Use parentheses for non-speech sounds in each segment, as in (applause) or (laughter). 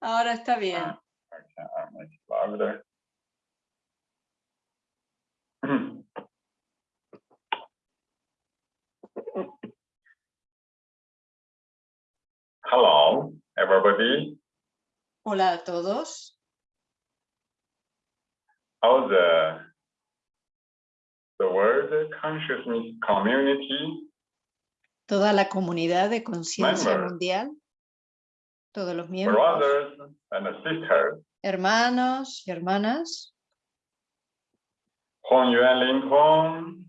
Ahora está bien. It louder. Hello, everybody. Hola a todos. How the the world consciousness community Toda la comunidad de conciencia mundial. Todos los miembros. brothers and sisters, Hermanos y hermanas. Hong Yuan Lin Tong,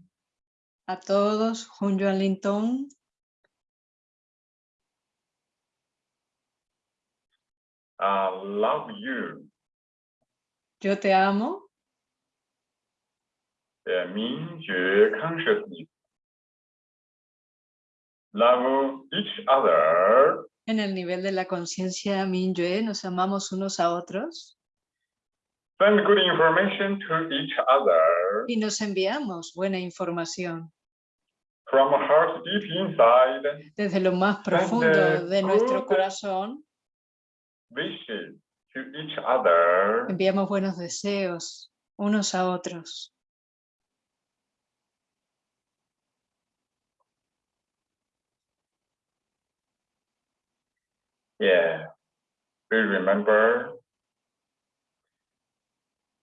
A todos. Hun Yuan Lin Tong. I love you. Yo te amo. The Mingjue consciousness. Love each other En el nivel de la conciencia Minyue nos amamos unos a otros send good information to each other y nos enviamos buena información from heart deep inside, desde lo más profundo de nuestro corazón. wishes to each other. Enviamos buenos deseos unos a otros. Yeah, we remember.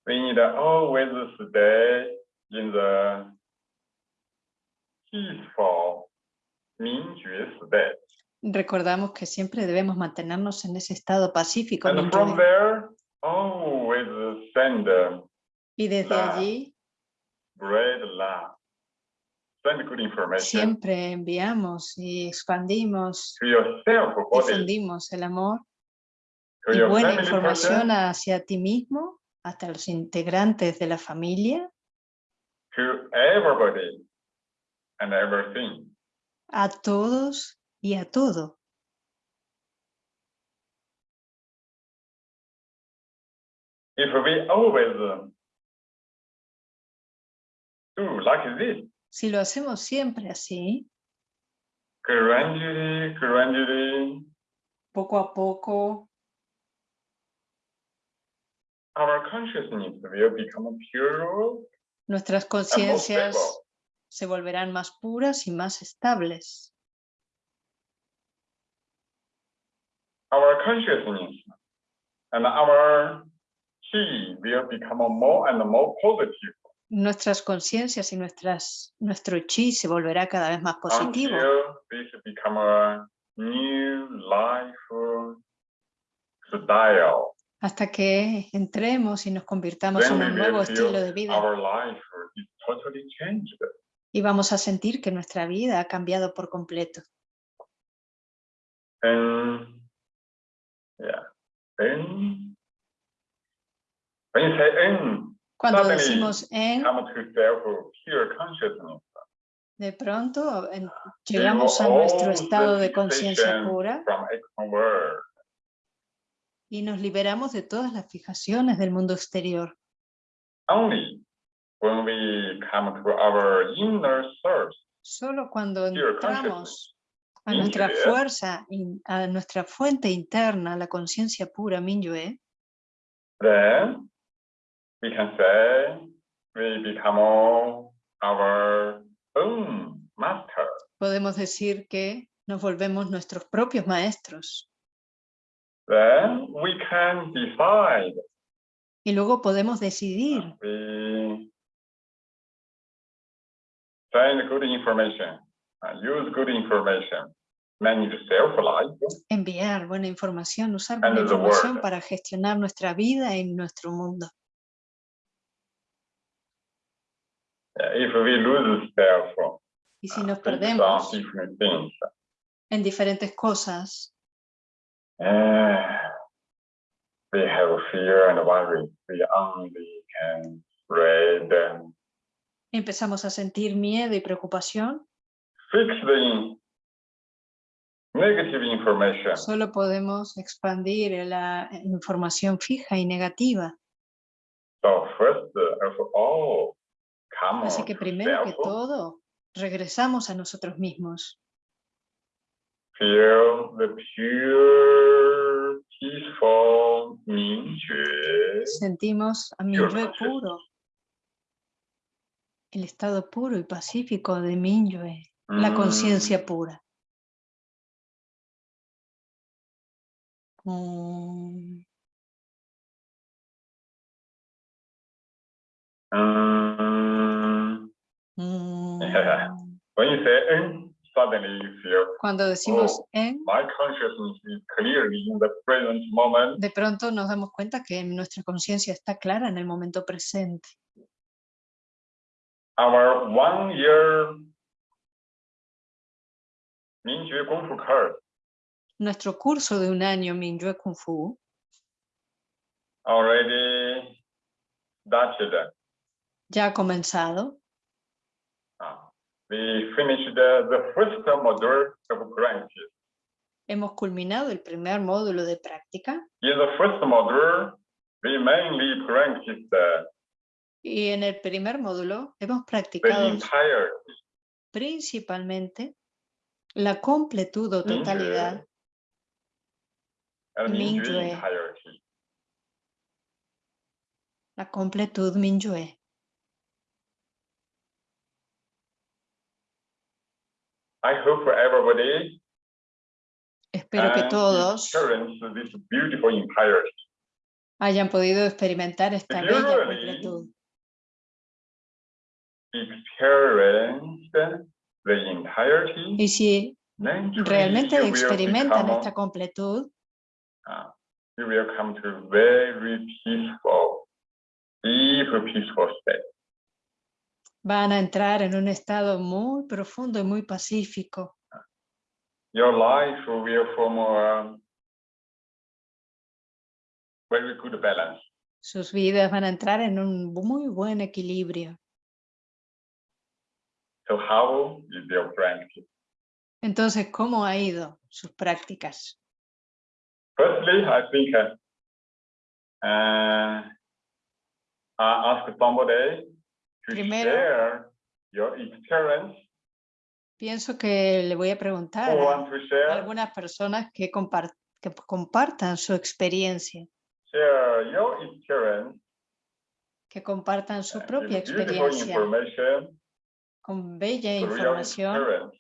We need to always stay in the peaceful Mingjue state. Recordamos que siempre debemos mantenernos en ese estado pacífico. And from there, always send Y desde allí great love. Good information siempre enviamos y expandimos, to yourself, difundimos el amor to y buena información person, hacia ti mismo, hasta los integrantes de la familia, to everybody and everything. a todos y a todo. If we always uh, do like this, Si lo hacemos siempre así, gradually, gradually, poco a poco, our consciousness will become pure. Nuestras conciencias se volverán más puras y más estables. Our consciousness and our chi will become more and more positive Nuestras conciencias y nuestras, nuestro chi se volverá cada vez más positivo. Hasta que entremos y nos convirtamos Then en un nuevo estilo de vida. totally y vamos a sentir que nuestra vida ha cambiado por completo. And yeah, and when you say and Cuando decimos en, de pronto llegamos a nuestro estado de conciencia pura y nos liberamos de todas las fijaciones del mundo exterior. Solo cuando entramos a nuestra fuerza, a nuestra fuente interna, la conciencia pura Minyue, then we can say we become our own master. podemos decir que nos volvemos nuestros propios maestros Then we can decide. y luego podemos decidir We good information, use good information, manage self-life, enviar buena información, usar buena información para gestionar nuestra vida y nuestro mundo. Uh, if we lose self, Y si nos uh, perdemos things, en diferentes cosas, we have fear and worry. We only can read and empezamos a sentir miedo y preocupación, fix the negative information. solo podemos expandir la información fija y negativa. So first of all, Así que primero que todo, regresamos a nosotros mismos. Feel the pure. Sentimos a Mingyue puro, el estado puro y pacífico de Mingyue, eh, mm. la conciencia pura. Mm. When you say "en," suddenly you feel Cuando decimos Oh. en, my consciousness is clearly in the present moment. de pronto nos damos cuenta que nuestra conciencia está clara en el momento presente. Our one year Kung Fu Nuestro curso de un año Minyue Kung Fu already started. ya ha comenzado. We finished the, the first module of practice. Hemos culminado el primer módulo de práctica In the first module, we mainly practiced the, y en el primer módulo hemos the practicado entire principalmente la completud o totalidad entirety. la completud Minyue. I hope everybody Espero que todos experience this beautiful entirety. hayan podido experimentar esta bella completud. Experienced the entirety. Y si realmente experimentan esta completud, you will come to very peaceful, deep peaceful state. Van a entrar en un estado muy profundo y muy pacífico. Your life will form a very good balance. Sus vidas van a entrar en un muy buen equilibrio. So how is your practice? Entonces, ¿cómo ha ido sus prácticas? Firstly, I think uh, uh, I ask somebody Primero, share your experience. Pienso que le voy a preguntar a algunas personas que, compar- que compartan su experiencia, your experience. que compartan su propia experiencia. con bella información,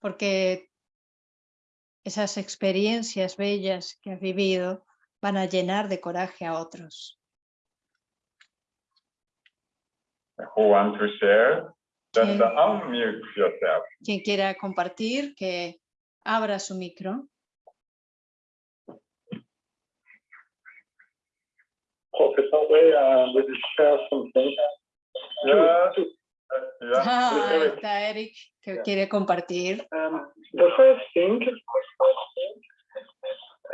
porque esas experiencias bellas que has vivido van a llenar de coraje a otros. Who want to share? Just ¿Quién, unmute yourself. quien quiera compartir, que abra su micro. Professor Wei, uh, will you share something? Yeah. Yeah. Ah, Eric. está Eric, que Yeah. quiere compartir. Um, the first thing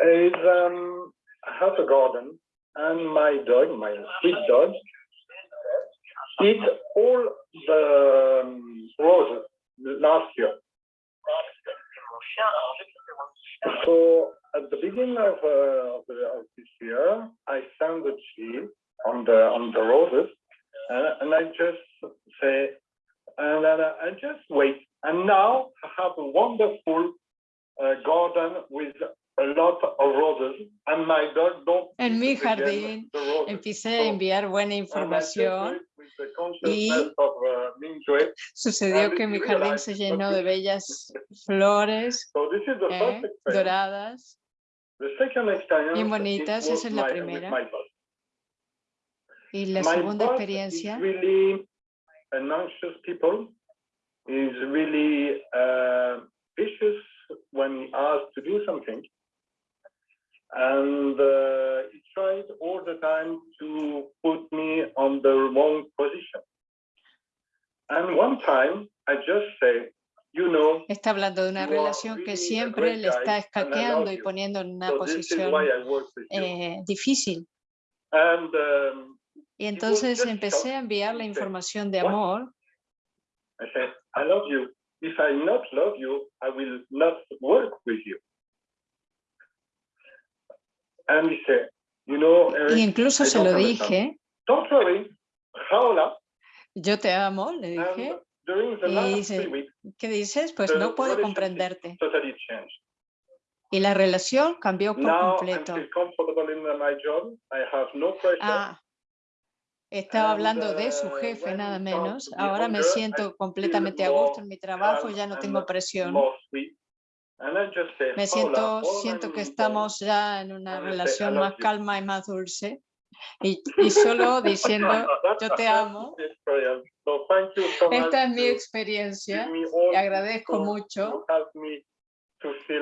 is um, I have a garden and my dog, my sweet dog, eat all the um, roses last year. So at the beginning of, uh, of, the, of this year, I found the on the on the roses, and, and I just say, and then I just wait. And now I have a wonderful uh, garden with a lot of roses, and my dog don't. En mi jardín. Empecé a enviar buena información. of uh. Sucedió que mi jardín se llenó de bellas flores eh, doradas. The second experience Bien it bonitas, esa es la primera. Y la segunda experiencia, and uh, he tries all the time to put me on the wrong position. And one time, I just say, you know, está hablando de una relación que siempre le está escaqueando y poniendo en una so this is posición why I work with you. eh, difícil. And um, Y entonces empecé a enviar la said, información de amor I said, I love you. If I not love you, I will not work with you. Y incluso se lo dije, yo te amo, le dije, y dice, ¿qué dices? Pues no puedo comprenderte. Y la relación cambió por completo. Ah, estaba And, hablando de su uh, jefe, nada menos. Ahora me siento completamente a gusto en mi trabajo, ya no tengo presión. Me "Paula, siento, siento que estamos ya en una and I say, "I relación más you." calma y más dulce. Y, y solo (laughs) diciendo, yo te amo. esta es mi experiencia. this agradezco mucho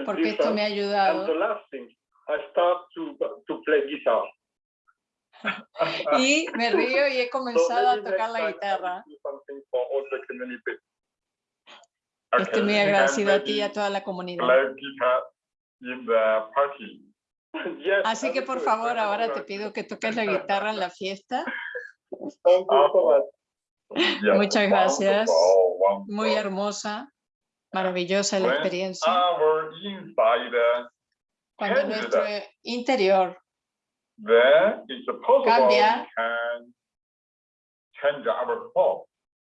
porque esto me ha ayudado. (laughs) Y me río y he (laughs) comenzado a tocar la guitarra. do something for all the community. Estoy muy agradecido a ti y a toda la comunidad. (laughs) Así que por favor, Thank you ahora te much. pido que toques la guitarra en la fiesta. (laughs) Muchas gracias. Muy hermosa, maravillosa la When experiencia. Cuando nuestro interior Cambia.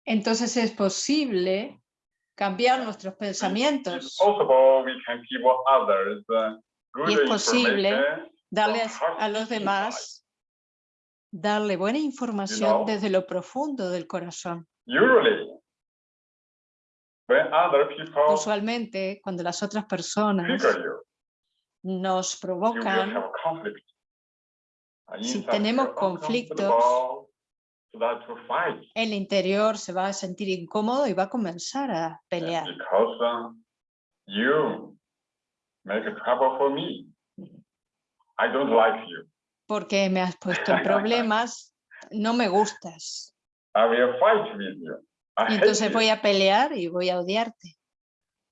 entonces es posible cambiar nuestros pensamientos, Y es posible from a los demás, darle buena información desde lo profundo del corazón. Usually, when other people Usualmente, cuando las otras personas nos provocan, Si tenemos conflictos, uncomfortable, start to fight el interior se va a sentir incómodo y va a comenzar a pelear. because you make trouble for me. I don't like you. Porque me has puesto en (laughs) problemas, no me gustas. Y entonces voy a pelear y voy a odiarte.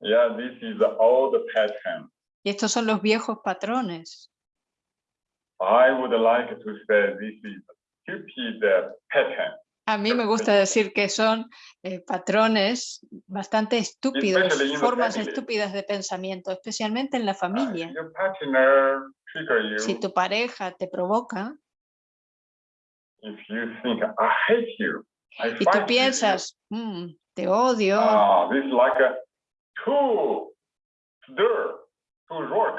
Yeah, this is the old pattern. Y estos son los viejos patrones. I would like to say this is. A mí me gusta decir que son eh, patrones bastante estúpidos, formas estúpidas de pensamiento, especialmente en la Uh, familia. Si tu pareja te provoca. If you think I hate you, I y tú piensas, "Mm, te odio, you. Ah, this is like a two stir, two rock.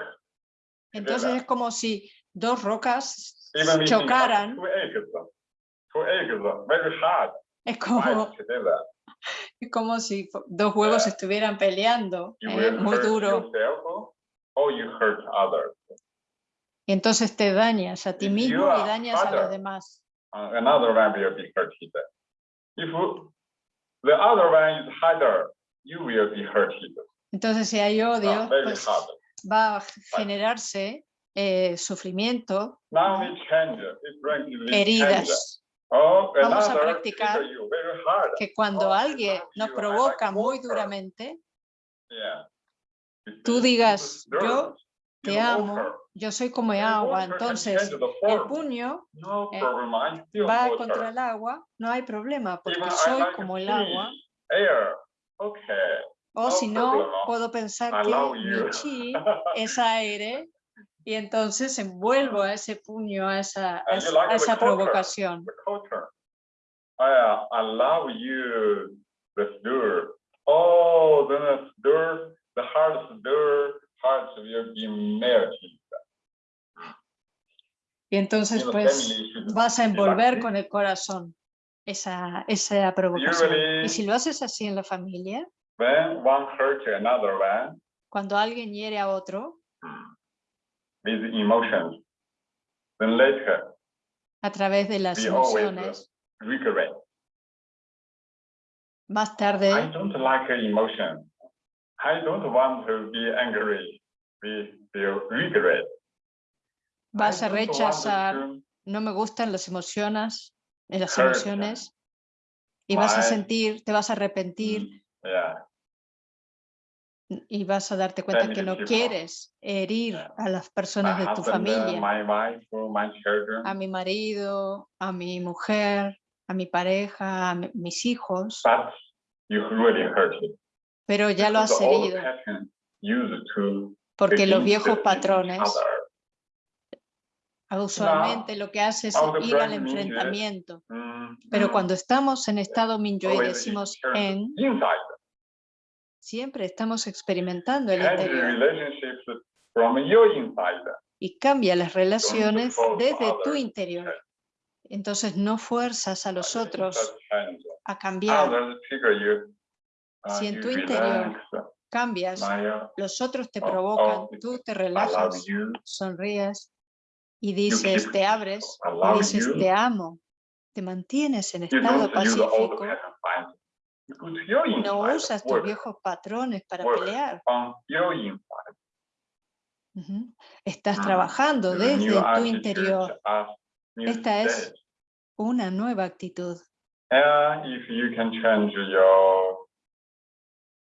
entonces es como si dos rocas Chocaran, es como, (laughs) es como si dos huevos estuvieran peleando, eh, muy duro, others. y entonces te dañas a ti If mismo y dañas a los demás. uh, another one will be hurted. If the other one is harder, you will be hurted. Entonces si hay odio, pues va a generarse eh, sufrimiento, heridas, Vamos a practicar que cuando alguien nos provoca muy duramente, tú digas, yo te amo, yo soy como And agua, entonces el puño eh, va contra el agua, no hay problema, porque soy como el agua, o si no, puedo pensar que mi chi (laughs) es aire y entonces envuelvo a ese puño, a esa, a esa- like a esa provocación. I, uh, I love you, the stir. Oh, then the stir, the heart stir, hearts will be melting. Y entonces pues vas a envolver con el corazón esa, esa provocación. Usually- Y si lo haces así en la familia, When one hurt another one cuando alguien hiere a otro, emotions, then later a través de las emociones, regret. más I tarde don't like emotion. I don't want to be angry. We feel regret. vas I a rechazar, no me gustan las emociones, eh, las emociones, y vas a sentir, te vas a arrepentir Yeah. Y vas a darte cuenta que no quieres herir a las personas de tu husband, uh, familia, uh, a mi marido, a mi mujer, a mi pareja, a mi- mis hijos, pero ya lo has herido, porque los viejos patrones usualmente lo que hace es ir al enfrentamiento. Mm, Pero mm, cuando estamos en estado Minyo y decimos en. Siempre estamos experimentando el interior. y cambia las relaciones desde tu interior. Entonces no fuerzas a los otros a cambiar. Uh, Si en tu interior relax, Cambias, los otros te Oh, provocan, oh, tú te relajas, sonríes y dices, te abres y dices, te amo. Te mantienes en estado pacífico. pattern fight. You go to your No usas tus viejos patrones para pelear. Estás trabajando desde tu interior. Esta es- una nueva actitud.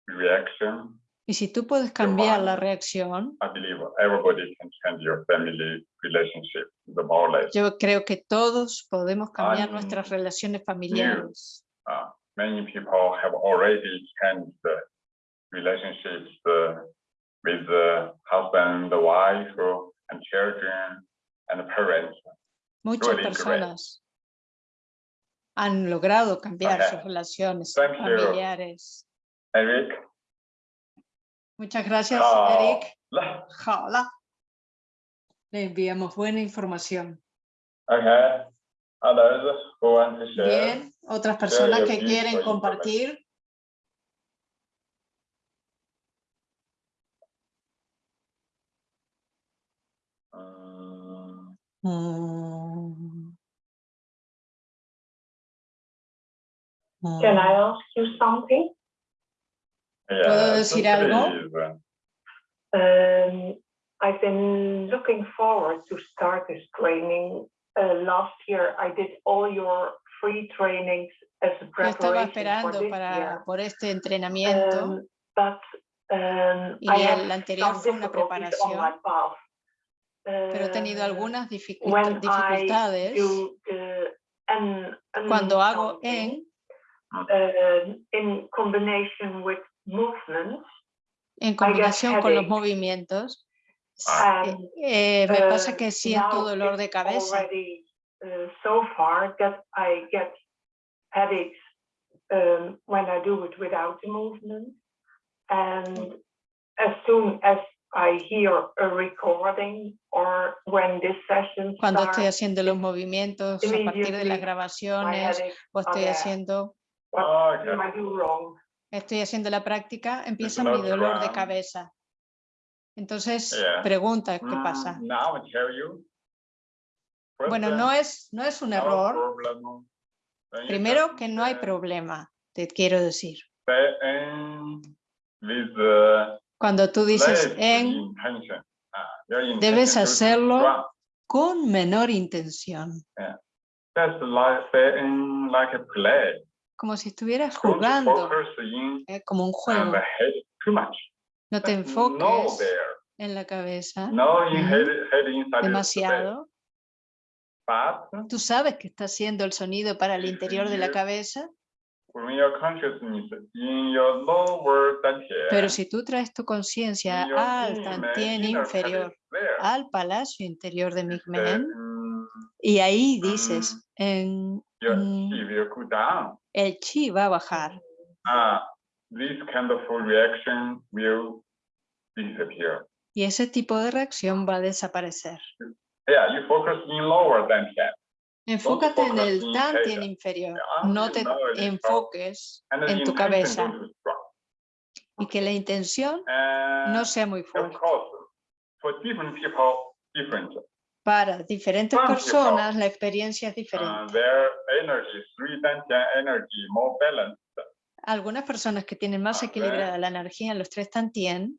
Reaction, Y si tú puedes cambiar la reacción, I believe everybody can change your family relationship, the more or less. yo creo que todos podemos cambiar nuestras relaciones familiares. Many people have already changed the relationships uh, with the husband, the wife, and children, and parents. Muchas really great. personas han logrado cambiar Okay. sus relaciones Thank you. familiares. Eric, Muchas gracias, uh, Eric. la- Hola. Le enviamos buena información. okay, others who want to share. Bien, otras personas que quieren compartir. Mm, Mm. Can. I ask you something? yeah, decir algo? Um, I've been looking forward to start this training. Uh, last year, I did all your Yo estaba esperando para, por este entrenamiento. Um, um, Y el anterior fue una preparación, pero he tenido Uh, algunas dificultades cuando hago en, um, in combination with movements, en combinación con los movimientos. Ah. eh, eh, me pasa que siento dolor de cabeza. Uh, so far that I get headaches um, when I do it without the movement. And as soon as I hear a recording or when this session Cuando estoy starts, haciendo los movimientos a partir de las grabaciones o estoy haciendo, Okay. wrong? estoy haciendo la práctica, empieza mi dolor de cabeza. Entonces, Yeah. pregunta, ¿qué Mm, pasa? Now I tell you. Bueno, no es, no es un error. Primero, que no hay problema, te quiero decir. Cuando tú dices en. Ah, debes hacerlo con menor intención, como si estuvieras jugando, eh, como un juego. No te enfoques en la cabeza. Demasiado. Tú sabes que está haciendo el sonido para el interior de la cabeza, pero si tú traes tu conciencia al tantien inferior, al palacio interior de Migmen, mm, y ahí dices, en, mm, el chi va a bajar. Ah. Y ese tipo de reacción va a desaparecer. Yeah, you focus in lower dantian. Enfócate en el head. inferior, no te enfoques en tu cabeza y que la intención no sea muy fuerte. course, for different people, different. Para diferentes personas la experiencia es diferente. dantian. Algunas personas que tienen más equilibrada la energía en los tres tantien,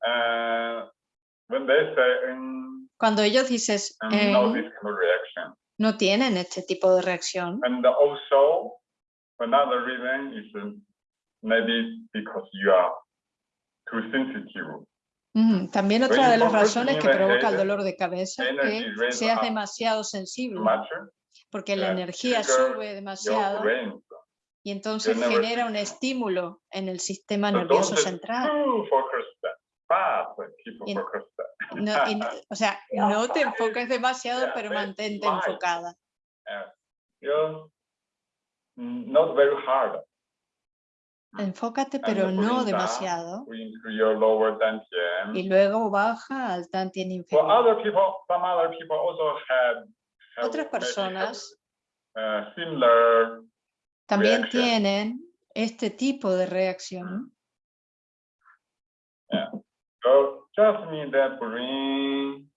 when they say um, cuando ellos dices en, no this kind of reaction, no tienen este tipo de reacción, and also another reason is maybe because you are too sensitive. Ujú, También otra de las razones in que provoca el dolor de cabeza es que seas demasiado sensible, porque la energía sube demasiado y entonces genera un estímulo en el sistema nervioso central. Keep Y- focused. No- y o sea, (laughs) no te enfoques demasiado, Yeah, pero mantente enfocada. Yeah. Mm, not very hard. Enfócate, pero no demasiado. Y luego baja al tantien For inferior. other people, some other people also have Otras have, personas uh, similar también reaction. tienen este tipo de reacción. So just need that bring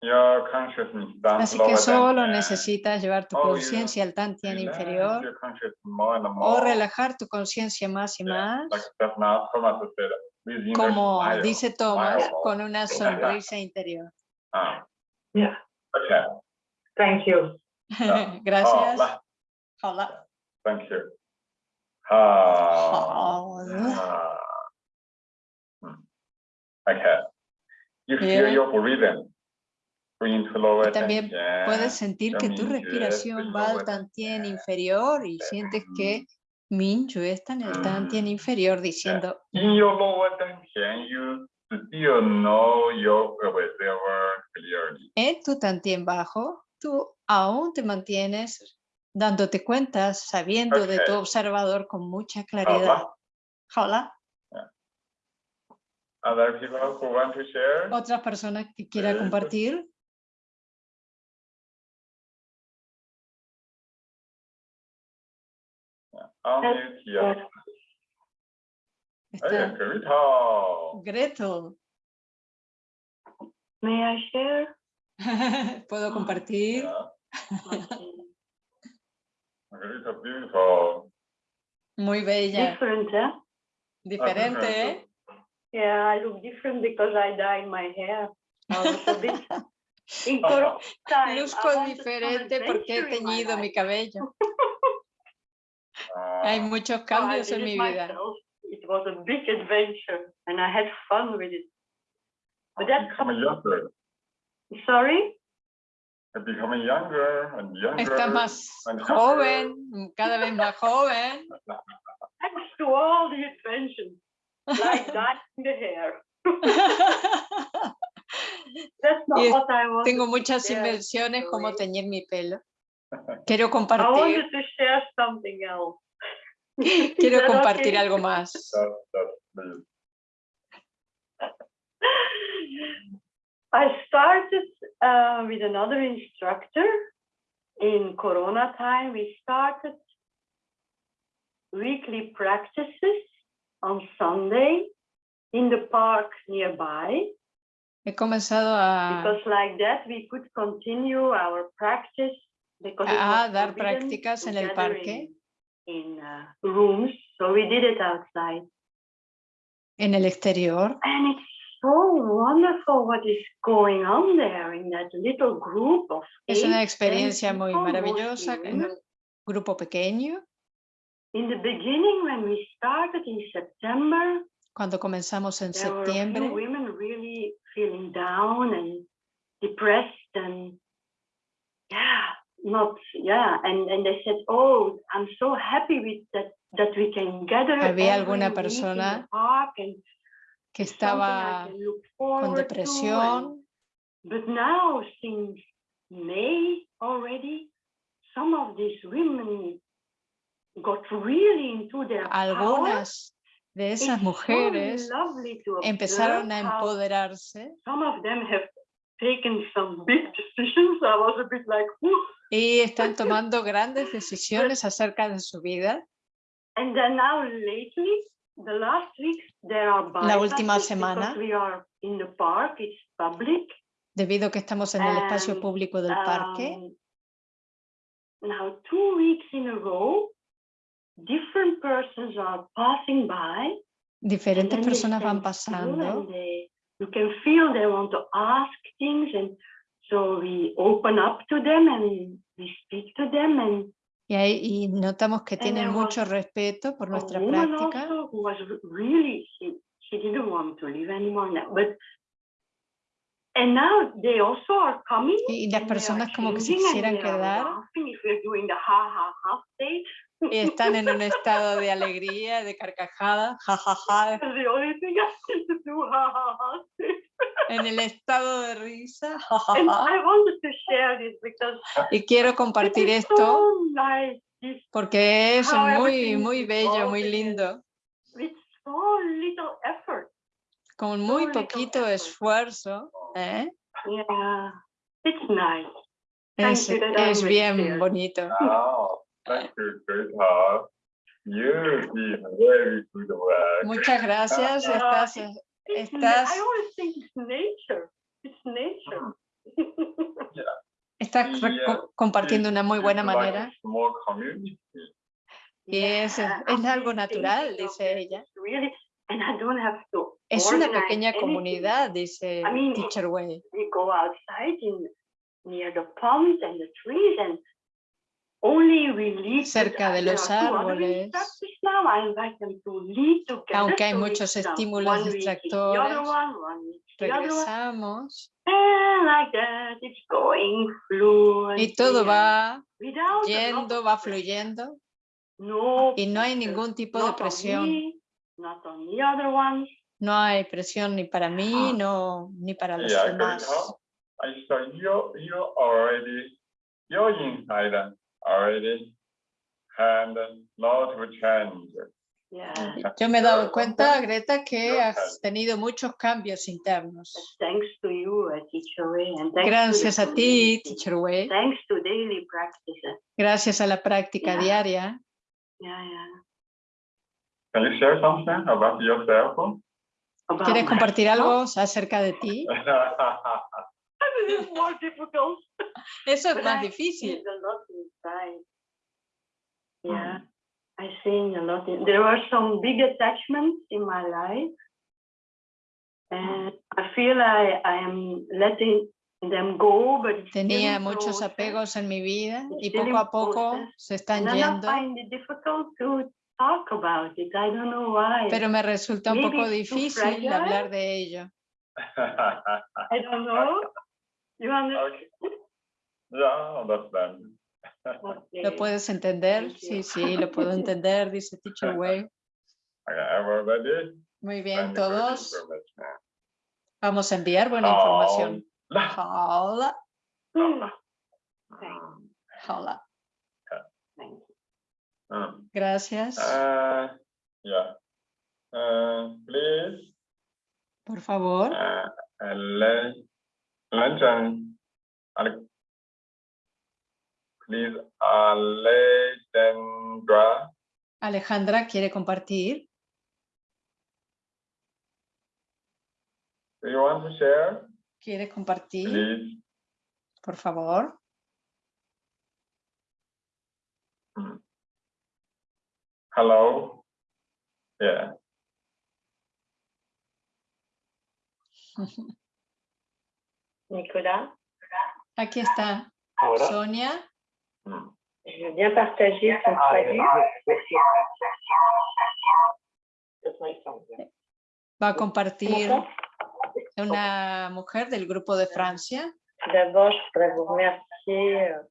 your consciousness down Así to que solo necesitas llevar tu Oh, conciencia al tantien Relax inferior more o relajar tu conciencia más y Yeah, más, Like now, said, como smile. dice Thomas, smile. con una sonrisa interior. Ah, Yeah, okay. thank you. Oh, (laughs) Gracias. Hola. Thank you. Ah, Hola. Okay. You feel Bien. your breathing. Bring to lower Y también. Puedes sentir que tu respiración va al tantien inferior y sientes que Minju está en el tantien Mm. inferior diciendo, In your lower dantian, you still know your observer clearly. en tu tantien bajo, tú aún te mantienes dándote cuenta, sabiendo de tu observador con mucha claridad. Hola. Other people who want to share? Otras personas que quiera Sí. compartir. Unmute here. Está Hey, Greta. Gretel. May I share? (laughs) Puedo compartir. Yeah, beautiful. Muy bella. Different, eh? Diferente, ¿eh? Yeah, I look different because I dyed my hair. a little bit. (laughs) In Corona time, I Luzco wanted some diferente porque he adventure in my teñido mi life. cabello. Uh, (laughs) Hay muchos cambios did en it mi vida. myself. It was a big adventure and I had fun with it. But that's becoming younger, sorry? becoming younger and younger. Está más and joven, cada vez más joven. Thanks to all the adventures, like dyeing the hair. (laughs) That's not Y what I wanted. Tengo muchas invenciones como teñir mi pelo. (laughs) Quiero I compartir, wanted to share something else. (laughs) Is quiero compartir okay? algo más. That, that, please. I started uh, with another instructor in Corona time. We started weekly practices on Sunday in the park nearby. He comenzado a, because like that we could continue our practice because a dar prácticas en el parque, in, in uh, rooms. So we did it outside. En el exterior. and it's so wonderful what is going on there in that little group of Es una experiencia muy maravillosa en un grupo pequeño. In the beginning, when we started in September, Cuando comenzamos en there were a few women really feeling down and depressed and yeah, not yeah, and and they said, oh, I'm so happy with that that we can gather Había alguna week in the persona and que it's something I estaba con to, and- depresión. But now, since May already, some of these women Algunas de esas mujeres empezaron a empoderarse Some of them have taken some big decisions. I was a bit like, "Whew." y están tomando grandes decisiones acerca de su vida. and then now lately, the last week, there are La última semana. because we are in the park. It's public. Debido a que estamos en el espacio público del parque, different persons are passing by. diferentes personas van pasando they- you can feel they want to ask things, and so we open up to them and we speak to them. And y, ahí- y notamos que tienen mucho was respeto por nuestra práctica. also who was really she, she didn't want to live anymore now, but and now they also are coming Y las and they are personas como que se quisieran quedar y están en un estado de alegría, de carcajada, jajaja, That's the only thing I seem to do ha ha ha stage. en el estado de risa, and jajaja. I wanted to share this because Y quiero compartir esto porque es muy, muy bello, muy lindo, with so little effort. con muy poquito esfuerzo. ¿eh? Yeah, it's nice. Thank Es, es bien bonito. Thank you, sweetheart. You did very good work. Muchas gracias. Ah, Estás, na- Estás- I always think it's nature. It's nature. (laughs) estás Yeah, co- compartiendo una muy buena It's like a manera y es, es algo natural, dice ella. Es una pequeña comunidad, dice Teacher Way. Cerca de los árboles. Aunque hay muchos estímulos distractores. Regresamos And like that, it's going fluently. y todo and va yendo, va pressure. fluyendo No y no hay pressure, ningún tipo de presión. No hay presión ni para mí, Ah. no, ni para los demás. Already, already, and not to change. Yeah. Yo me he dado cuenta, Greta, que has tenido muchos cambios internos. Thanks to you, uh, Teacher Ray, and thanks to the Gracias a ti. Teacher Way. Thanks to daily practices. Gracias a la práctica Yeah. diaria. Yeah, yeah. Can you share something about yourself? About ¿Quieres compartir algo acerca de ti? (laughs) Is more difficult. Eso es but más I difícil. a lot inside. Yeah, I seen a lot. In, there were some big attachments in my life, and I feel I I am letting them go, but it's Tenía muchos apegos en mi vida y poco a poco process. se están And then I yendo, find it difficult to talk about it. I don't know why. pero me resulta un Maybe poco it's too difícil hablar de ello. I don't know. ¿Lo puedes entender? Sí, sí, lo puedo (laughs) entender, dice Teacher Way. Muy bien, todos. vamos a enviar buena información. la- Hola, hola. Mm. Gracias. Uh, please, Por favor, please, Alejandra, Alejandra quiere compartir. do you want to share? ¿Quiere compartir? Please. Por favor. Mm. Hello. Yeah. (laughs) Nicolas, Aquí está Ahora. Sonia. Mm. je veux bien partager ton Ah, traduit. Va a compartir una mujer del grupo de Francia. D'abord, je voudrais vous remercier euh,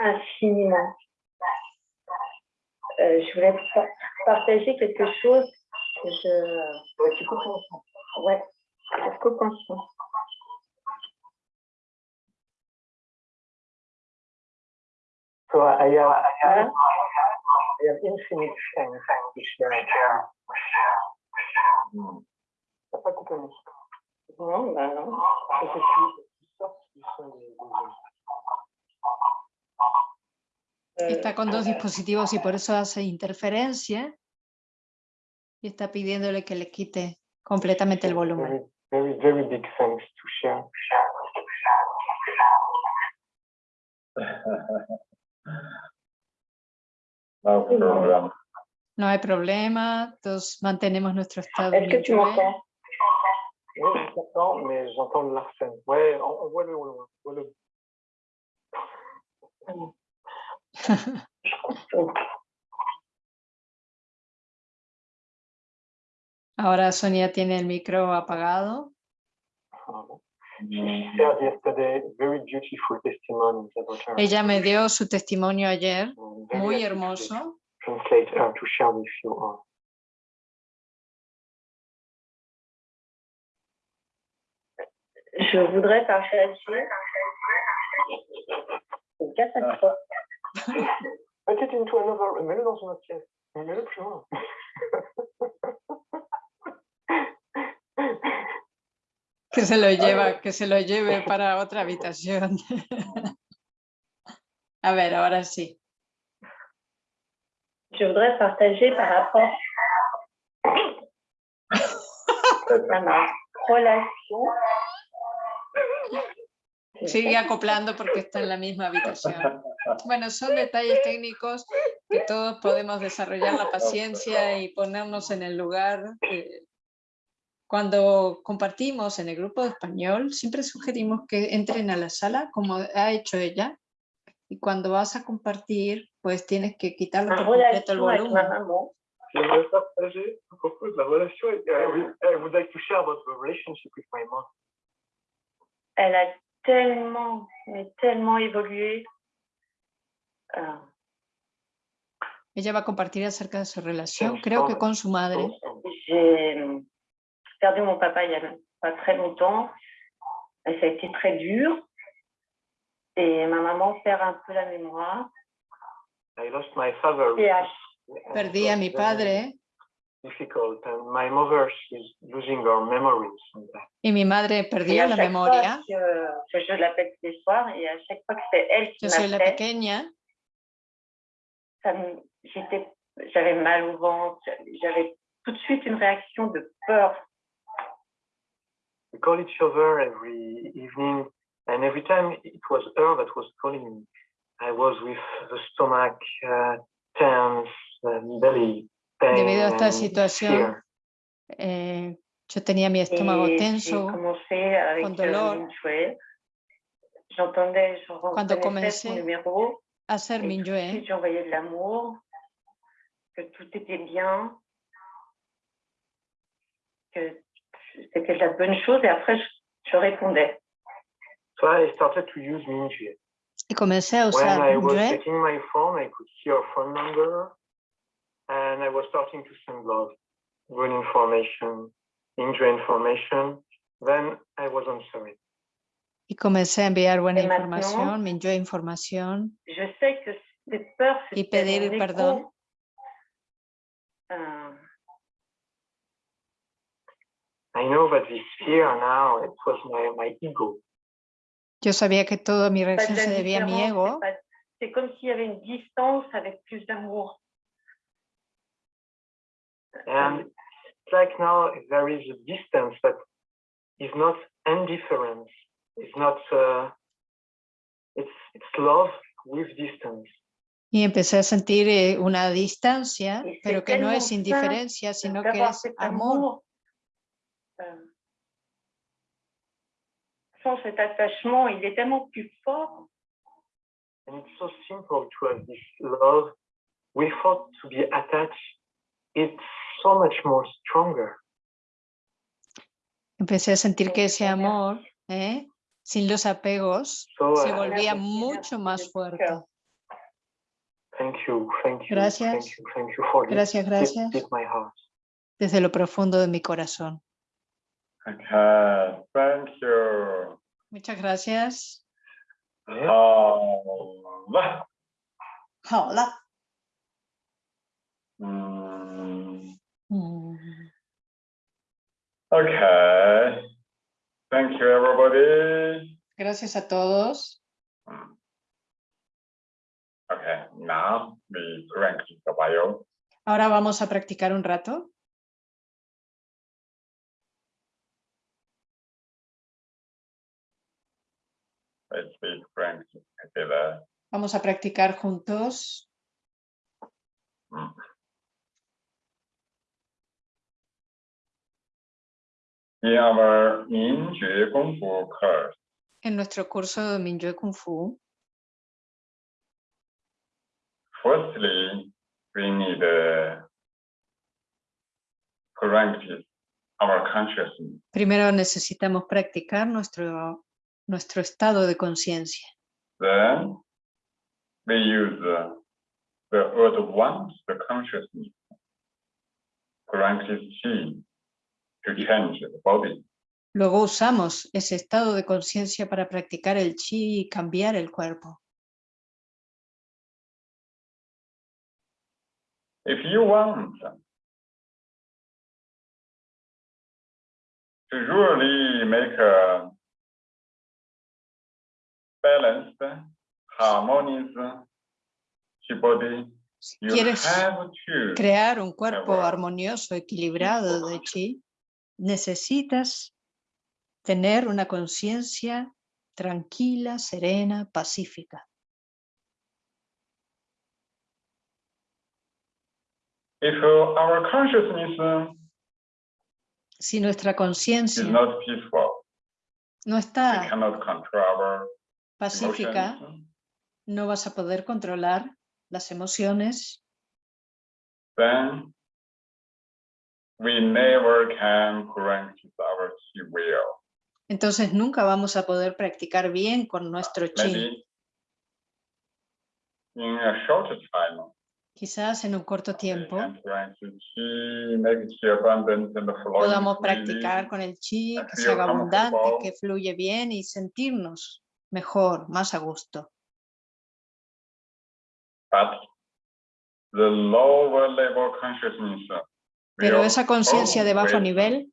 infiniment. Euh, je voulais pa- partager quelque chose que je... tu coupes en son. Ouais, je coupe en So I have. I have infinite to share. Mm. T'as pas coupé mon son. Non, bah non. Parce que tu- tu sortes du son des- des- Está con dos dispositivos y por eso hace interferencia. Y está pidiéndole que le quite completamente el volumen. Very, very, very big thanks to share. No problem. No hay problema, todos mantenemos nuestro estado Est-ce que tu m'entends Oui, je t'entends, mais j'entends l'arsène. Ouais, Ahora Sonia tiene el micro apagado. Shared yesterday very beautiful testimonies about her. Ella me dio su testimonio ayer, I'm very muy happy to hermoso. Translate her to share with you all. Je voudrais partager. C'est une catastrophe. Mets-le into another, mets-le dans une autre pièce. Mais Mets-le plus loin. (laughs) Que se lo lleva, que se lo lleve para otra habitación. (laughs) A ver, ahora sí. Je voudrais partager par rapport à ma relation. Sigue acoplando porque está en la misma habitación. Bueno, son detalles técnicos que todos podemos desarrollar la paciencia y ponernos en el lugar. eh, Cuando compartimos en el grupo de español, siempre sugerimos que entren a la sala como ha hecho ella. Y cuando vas a compartir, pues tienes que quitarle Ma por completo el volumen. J'aimerais partager à propos de la relation avec I would, I would like to share about the relationship with my mom. Elle a tellement, tellement évolué. Euh, Ella va a compartir acerca de su relación, creo que con su madre. J'ai perdu mon papa il y a pas très longtemps. Et ça a été très dur. Et ma maman perd un peu la mémoire. I lost my father. Et à Perdí a mi padre Difficult, and my mother is losing her memories. y mi madre Et perdió à la chaque memoria. fois que, que je l'appelle tous les soirs, et à chaque fois que c'est elle qui Yo soy la m'appelle, pequeña j'avais mal au ventre, j'avais tout de suite une réaction de peur. We call each other every evening, and every time it was her that was calling me. I was with the stomach uh, tense, and belly pain, Debido a esta situación, eh, yo tenía mi estómago tenso. con dolor. Cuando comencé a de j'envoyais l'amour, que tout était bien, que c'était de la bonne chose. Et après, je, je répondais. So I started to use Minjue. y comencé a When usar I was checking my phone, I could see her phone number, and I was starting to send love, good information, Minjue information. Then I was answering. y comencé a enviar buena información, Mingyue información? Je sais que cette peur, y pedir perdón. euh, I know that this fear now, it was my, my ego. Yo sabía que toda mi reacción se debía a mi ego. c'est pas- C'est comme s'il y avait une distance avec plus d'amour. And it's like now there is a distance that is not indifference. It's not, uh, it's, it's love with distance. Y empecé a sentir eh, una distancia, pero que no es indiferencia, sino que es cet amor. Sans cet attachement, il est tellement plus fort. And it's so simple to have this love without to be attached. It's so much more stronger. Empecé a sentir que ese amor, ¿eh? sin los apegos, So se uh, volvía mucho más fuerte. thank you, thank you, Gracias. thank you, thank you for this. Gracias, gracias. deep my heart. Desde lo profundo de mi corazón. Okay, thank you. Muchas gracias. Oh, Hola. mm, Mm. okay. Thank you, everybody. Gracias a todos. Mm. Okay, now we practice the bio. Ahora vamos a practicar un rato. Vamos a practicar juntos. Mm. In en nuestro curso de Mingyue Kung Fu, firstly, we need our consciousness. Primero necesitamos practicar nuestro nuestro estado de conciencia. Then we use the, the advanced consciousness, practice chi, to change the body. Luego usamos ese estado de conciencia para practicar el chi y cambiar el cuerpo. If you want to really make a balanced, harmonious body, Si you quieres have to crear un cuerpo armonioso, equilibrado de chi, necesitas tener una conciencia tranquila, serena, pacífica. If our consciousness uh, Si nuestra is conciencia not peaceful, no we está cannot control our pacífica, no vas a poder controlar las emociones, then we never can practice our chi will. entonces nunca vamos a poder practicar bien con nuestro chi. Maybe in a short time, Quizás en un corto tiempo. chi, chi podamos practicar con el chi, que feel se haga abundante, que fluye bien y sentirnos mejor, más a gusto. Consciousness Pero esa conciencia de bajo nivel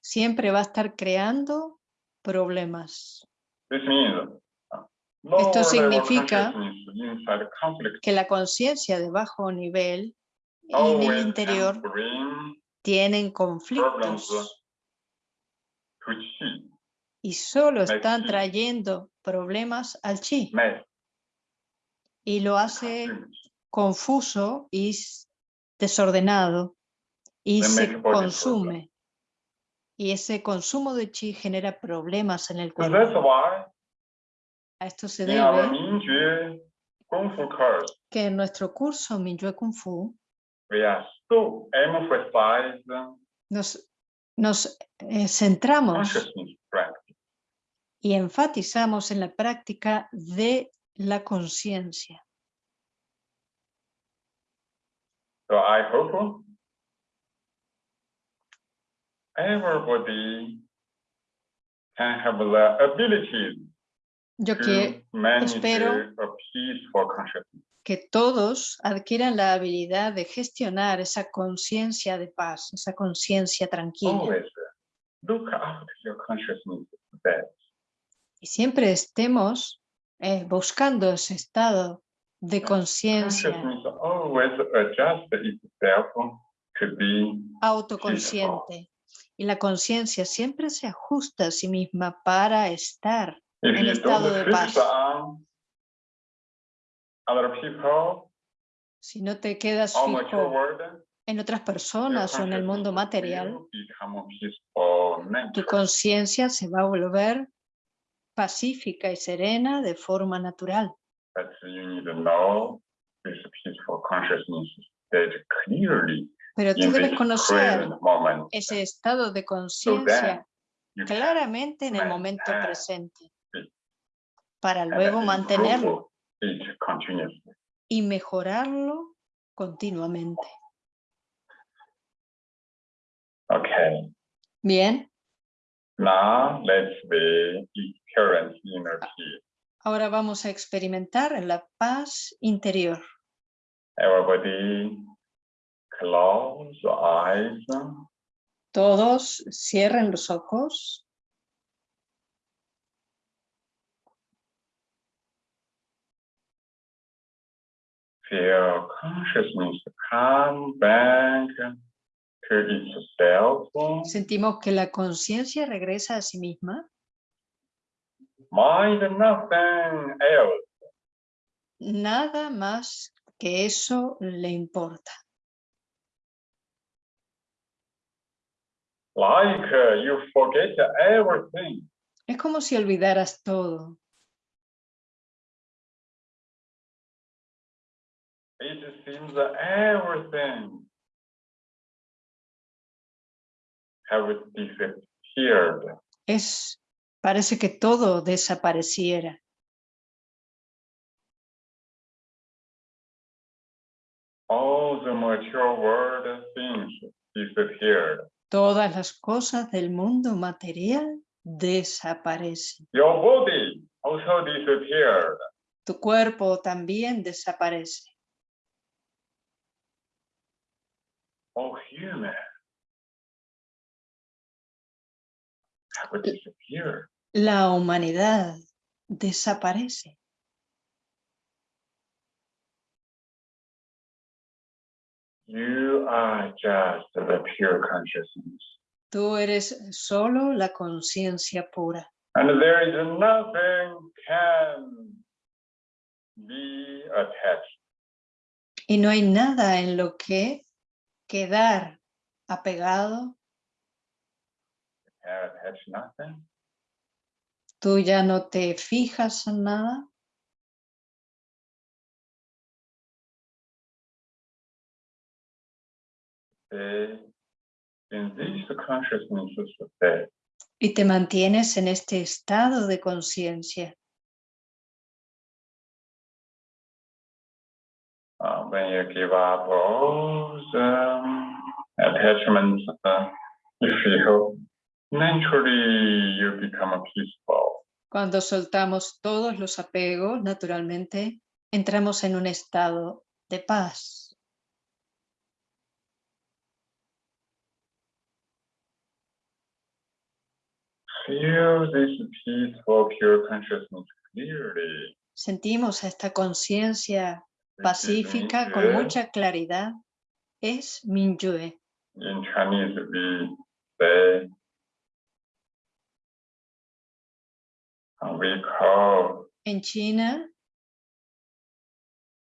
siempre va a estar creando problemas. Uh, Esto significa Que la conciencia de bajo nivel y en el interior tienen conflictos to chi. Y solo están trayendo problemas al chi. Y lo hace confuso y desordenado. Y se consume. Y ese consumo de chi genera problemas en el cuerpo. A esto se debe que en nuestro curso Minyue Kung Fu nos, nos eh, centramos. Y enfatizamos en la práctica de la conciencia. So I hope everybody can have the ability Yo que, espero- a peaceful consciousness. que todos adquieran la habilidad de gestionar esa conciencia de paz, esa conciencia tranquila. Always look after your consciousness best. Y siempre estemos eh, buscando ese estado de conciencia Consciousness always adjusts itself to be autoconsciente. Y la conciencia siempre se ajusta a sí misma para estar. If En estado de paz. people Si no te quedas fijo world, en otras personas o en el mundo consciousness material, tu conciencia se va a volver pacífica y serena de forma natural. But you need to know this peaceful consciousness that clearly Pero tú debes conocer ese estado de conciencia claramente en el momento presente para and luego mantenerlo y mejorarlo continuamente. Okay. Bien, Now let's be current inner peace. ahora vamos a experimentar la paz interior. Everybody close your eyes. Todos cierren los ojos. Feel consciousness come back. Sentimos que la conciencia regresa a sí misma. Mind nothing else. Nada más que eso le importa. Like you forget everything. Es como si olvidaras todo. It seems that everything Es, parece que todo desapareciera. All the mature world things disappeared. Todas las cosas del mundo material desaparecen. Your body also disappeared. tu cuerpo también desaparece. Oh, human. La humanidad desaparece. You are just the pure consciousness. Tú eres solo la conciencia pura. And there is nothing can be attached. Y no hay nada en lo que quedar apegado. Attach nothing. Tú ya no te fijas en nada. In state. y te mantienes en este estado de conciencia. Uh, when you give up all the attachments, uh, you feel naturally you become peaceful. Cuando soltamos todos los apegos, naturalmente entramos en un estado de paz. Feel this peaceful, pure consciousness clearly. Sentimos esta conciencia This pacífica con Mingyue. mucha claridad. Es Mingyue. In Chinese, we say, we call En China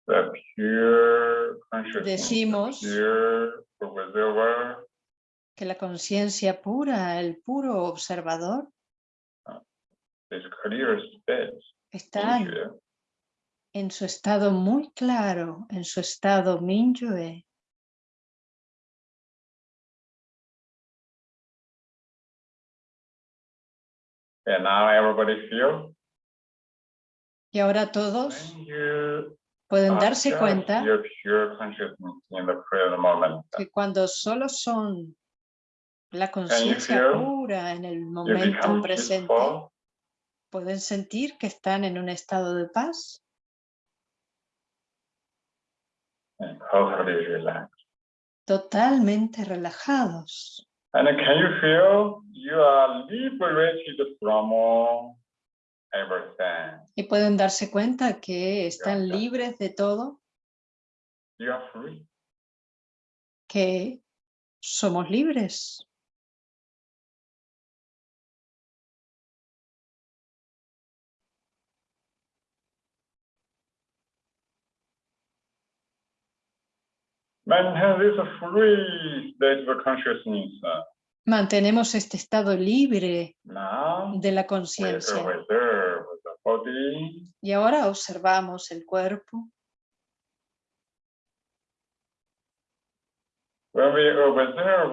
the pure Decimos- pure observer, que la conciencia pura, el puro observador, está en- su estado muy claro, en su estado Mingyue. And now everybody feel Y ahora todos pueden are darse cuenta que cuando solo son la conciencia pura en el momento presente, pueden sentir que están en un estado de paz. And totally relaxed. totalmente relajados. And can you feel you are liberated from all everything? Y pueden darse cuenta que están ya. libres de todo, You are free. que somos libres. Maintain this free state of consciousness. Mantenemos este estado libre Now, de la conciencia. Y ahora observamos el cuerpo. When we observe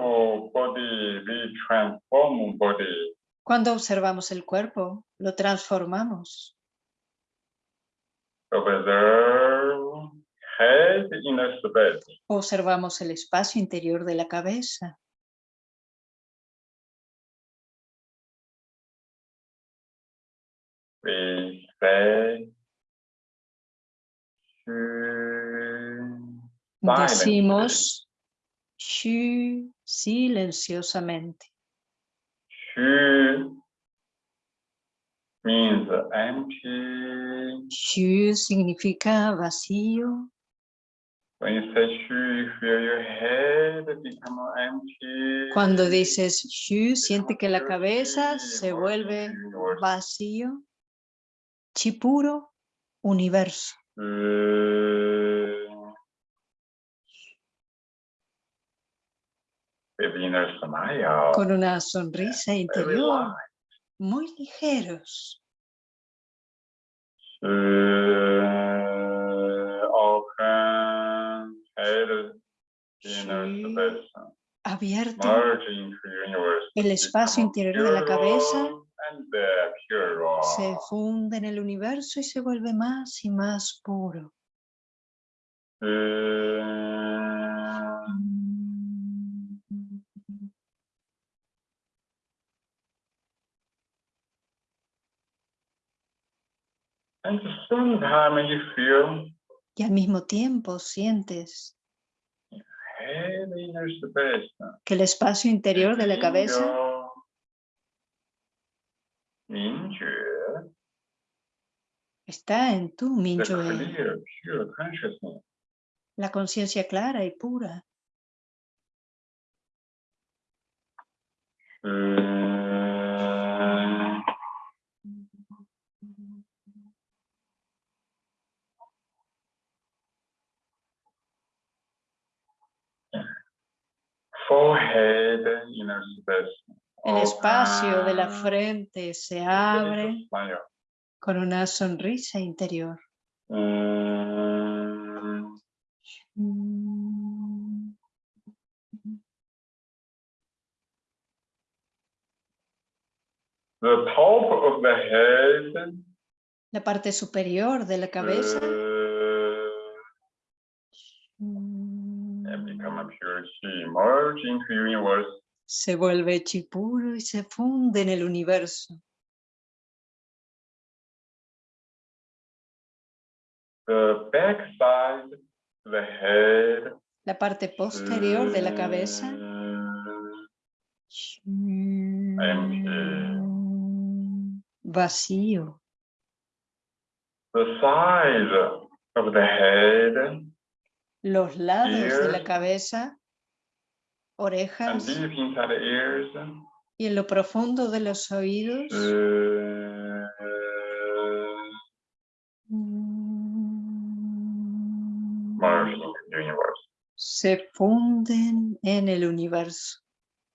body, we transform body. Cuando observamos el cuerpo, lo transformamos. Observe head in a space. Observamos el espacio interior de la cabeza. We say. Decimos shu silenciosamente. Shu means empty. Shu significa vacío. Cuando dices shu, siente que la cabeza se vuelve vacío. Chi puro, universo. Inner smile. Con una sonrisa interior, muy ligeros. Abierto el espacio interior de la cabeza se funde en el universo y se vuelve más y más puro. Feel Y al mismo tiempo sientes. Que el espacio interior de la cabeza está en tu Mingyue, consciousness. la conciencia clara y pura. Uh, Forehead inner space. El espacio de la open, frente se abre con una sonrisa interior. Mm, the top of the head. La parte superior de la cabeza. uh, se vuelve chi puro y se funde en el universo. The back side of the head La parte posterior de la cabeza empty. vacío. The side of the head Los lados de la cabeza, orejas ears y en lo profundo de los oídos uh, universe. se funden en el universo.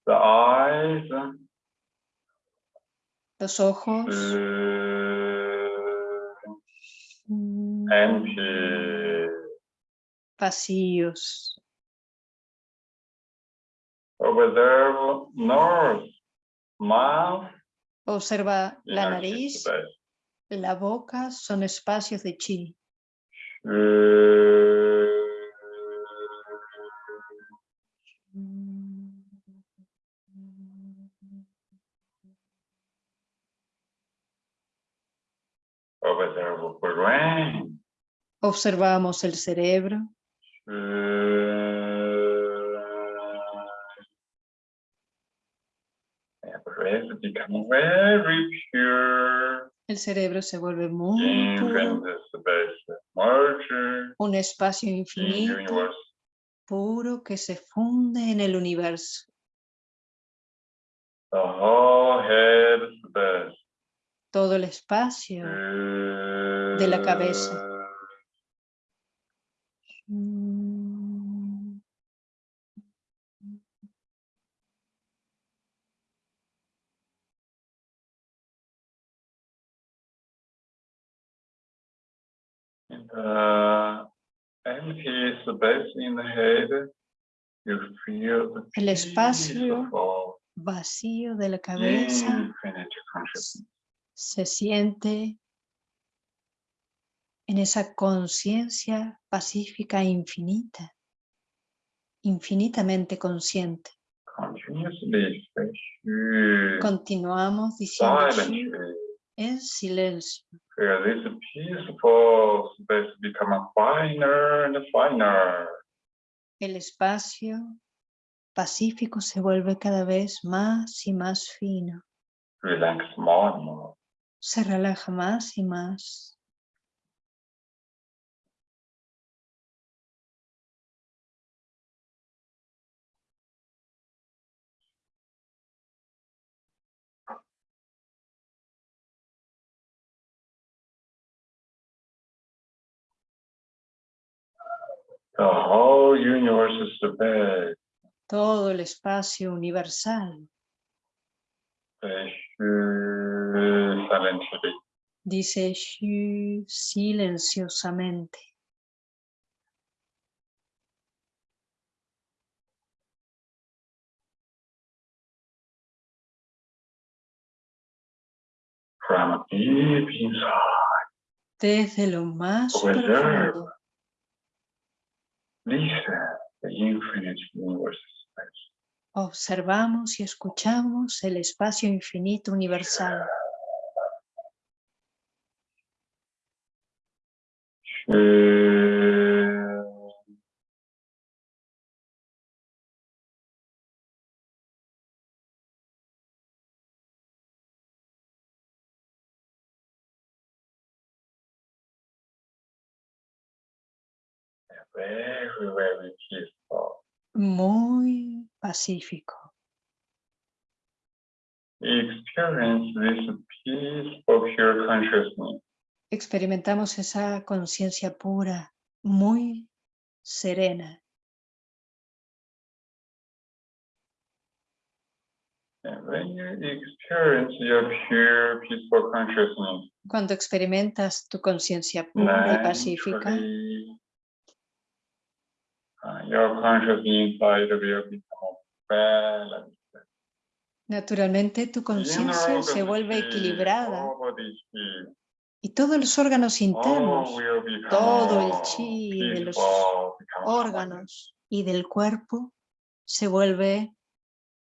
The eyes Los ojos uh, empty. Vacíos. Nose, mouth, Observa la nariz, la boca, son espacios de chi. Brain. Observamos el cerebro, Pure. el cerebro se vuelve muy puro, un espacio in infinito, puro que se funde en el universo. Todo el espacio de la cabeza. El espacio vacío de la cabeza. se siente en esa conciencia pacífica e infinita, infinitamente consciente. Continuamos diciendo en silencio. feel this peaceful space become finer and finer. El espacio pacífico se vuelve cada vez más y más fino. Relax more and more. Se relaja más y más. The whole universe is the bed. Todo el espacio universal, dice Shu silenciosamente. From deep inside, Desde lo más profundo, listen the infinite universe space. observamos y escuchamos el espacio infinito universal. Feel very, very peaceful. Muy pacífico. Experience this peaceful, pure consciousness. Experimentamos esa conciencia pura, muy serena. And when you experience your pure, peaceful consciousness, Cuando experimentas tu conciencia pura y pacífica, uh, your conscious inside will become balanced. naturalmente tu conciencia se vuelve equilibrada y todos los órganos all internos, todo el chi de los órganos y del cuerpo se vuelve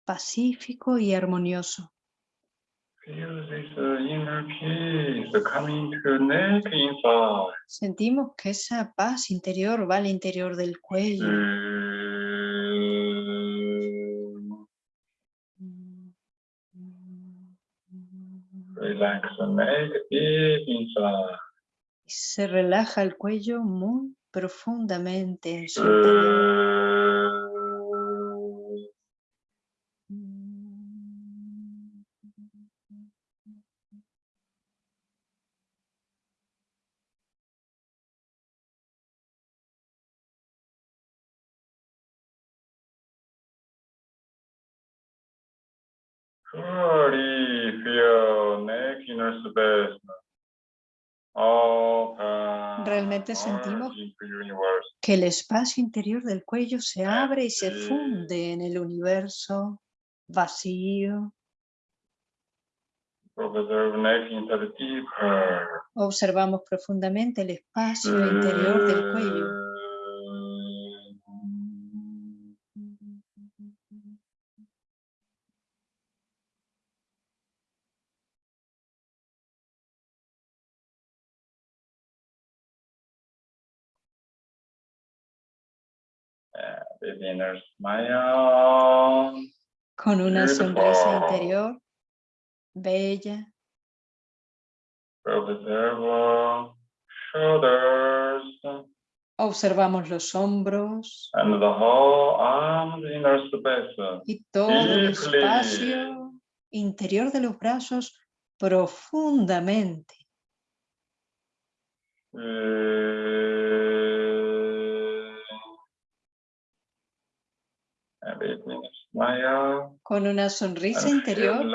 pacífico y armonioso. Sentimos que esa paz interior va al interior del cuello. Se relaja el cuello muy profundamente en su. Realmente sentimos que el espacio interior del cuello se abre y se funde en el universo vacío. Observamos profundamente el espacio interior del cuello. Con una sonrisa interior bella. Observe shoulders Observamos los hombros and the whole arm inner space. y todo el espacio interior de los brazos profundamente. And Con una sonrisa interior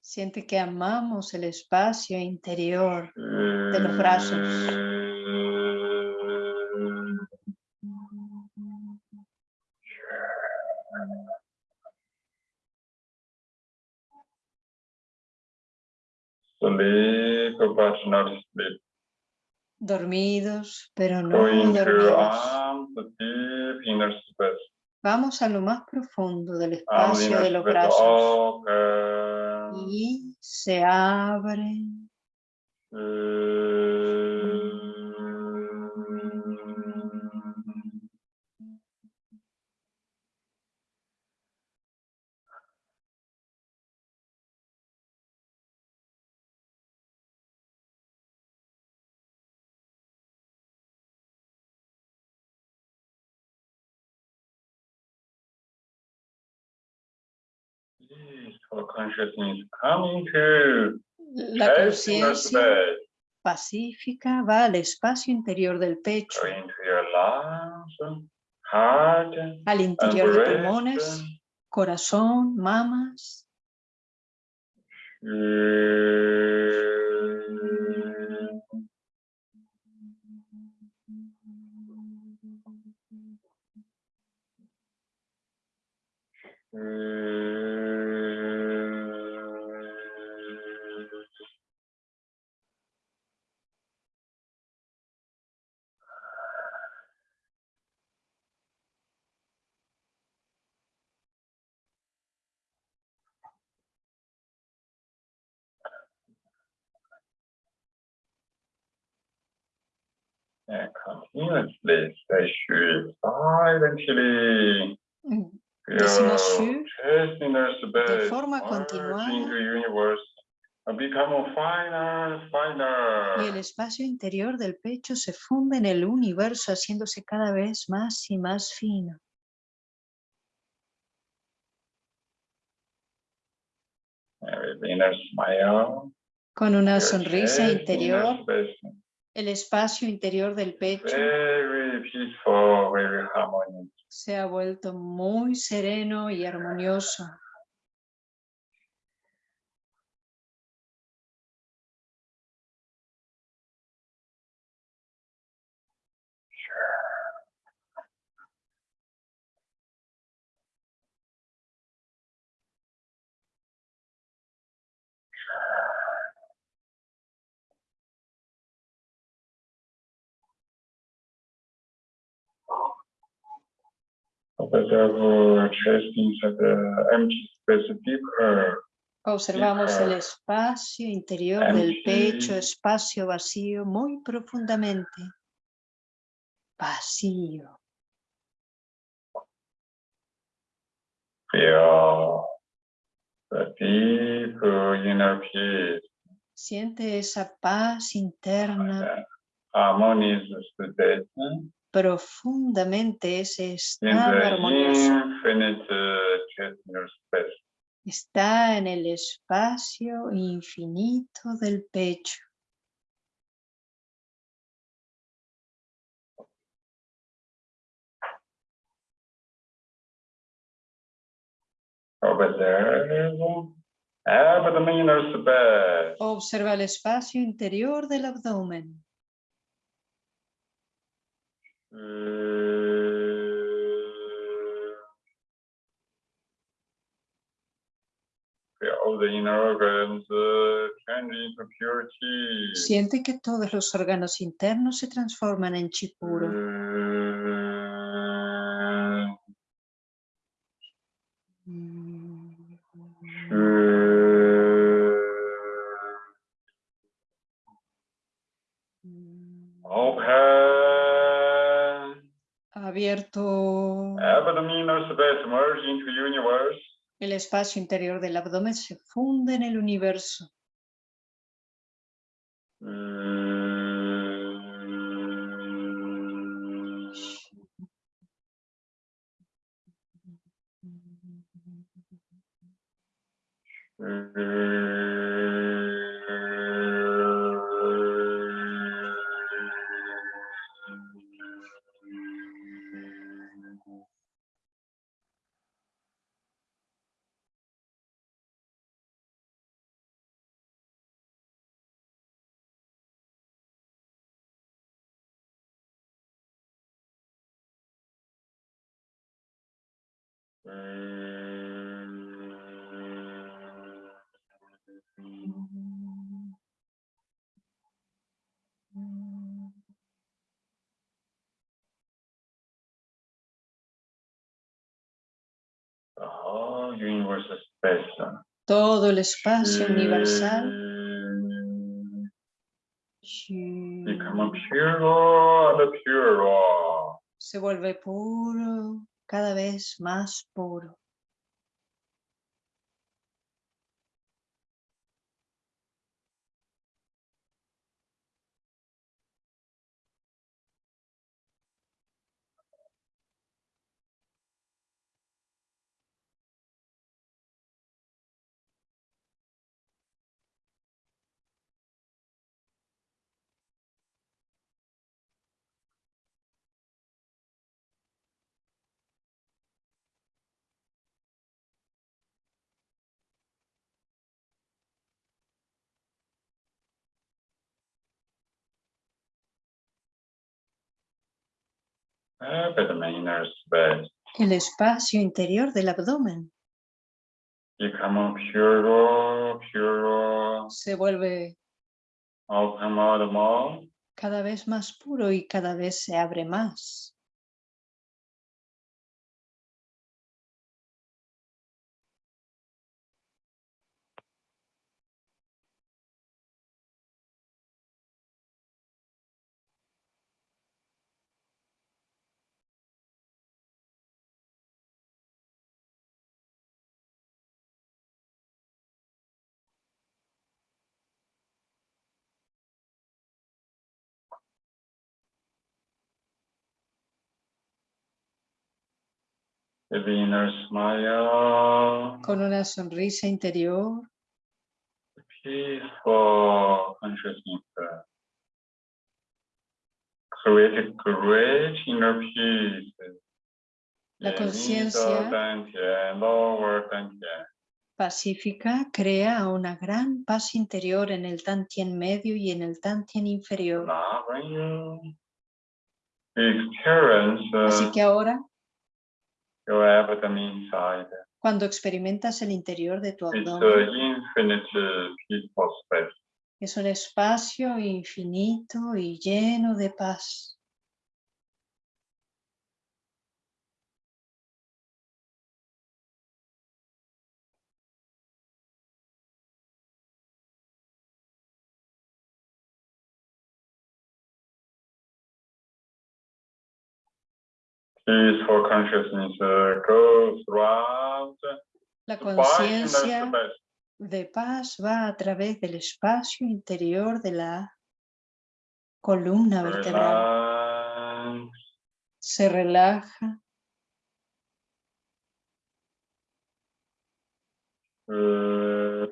siente que amamos el espacio interior de los brazos. Sleep, but not sleep. Dormidos, pero no Going dormidos. deep inner space. Vamos a lo más profundo del Arms espacio de los brazos y se abren. la conciencia pacífica va al espacio interior del pecho, al interior de pulmones, corazón, mamas. Decimos shu chest inner space forma continuada. Y el espacio interior del pecho se funde en el universo, haciéndose cada vez más y más fino. Con una sonrisa interior, el espacio interior del pecho Very peaceful, very harmonious. se ha vuelto muy sereno y armonioso. Observamos el espacio interior del pecho, espacio vacío, muy profundamente. Vacío. Siente esa paz interna, profundamente ese estado armonioso. Está en el espacio infinito del pecho. Space. Observa el espacio interior del abdomen. Feel all the inner organs uh, change into pure chi. Siente que todos los órganos internos se transforman en chi puro. Mm. Abierto. El espacio interior del abdomen se funde en el universo. Todo el espacio universal Become pure and pure. se vuelve puro, cada vez más puro. El espacio interior del abdomen. Se vuelve cada vez más puro y cada vez se abre más. With the inner smile, con una sonrisa interior, peaceful consciousness. Create a great inner peace. La conciencia- pacífica, crea una gran paz interior en el Tantien medio y en el Tantien inferior. Así que ahora, cuando experimentas el interior de tu abdomen, space. es un espacio infinito y lleno de paz. Peaceful consciousness goes throughout La conciencia de paz va a través del espacio interior de la columna vertebral. Relax. Se relaja, Uh,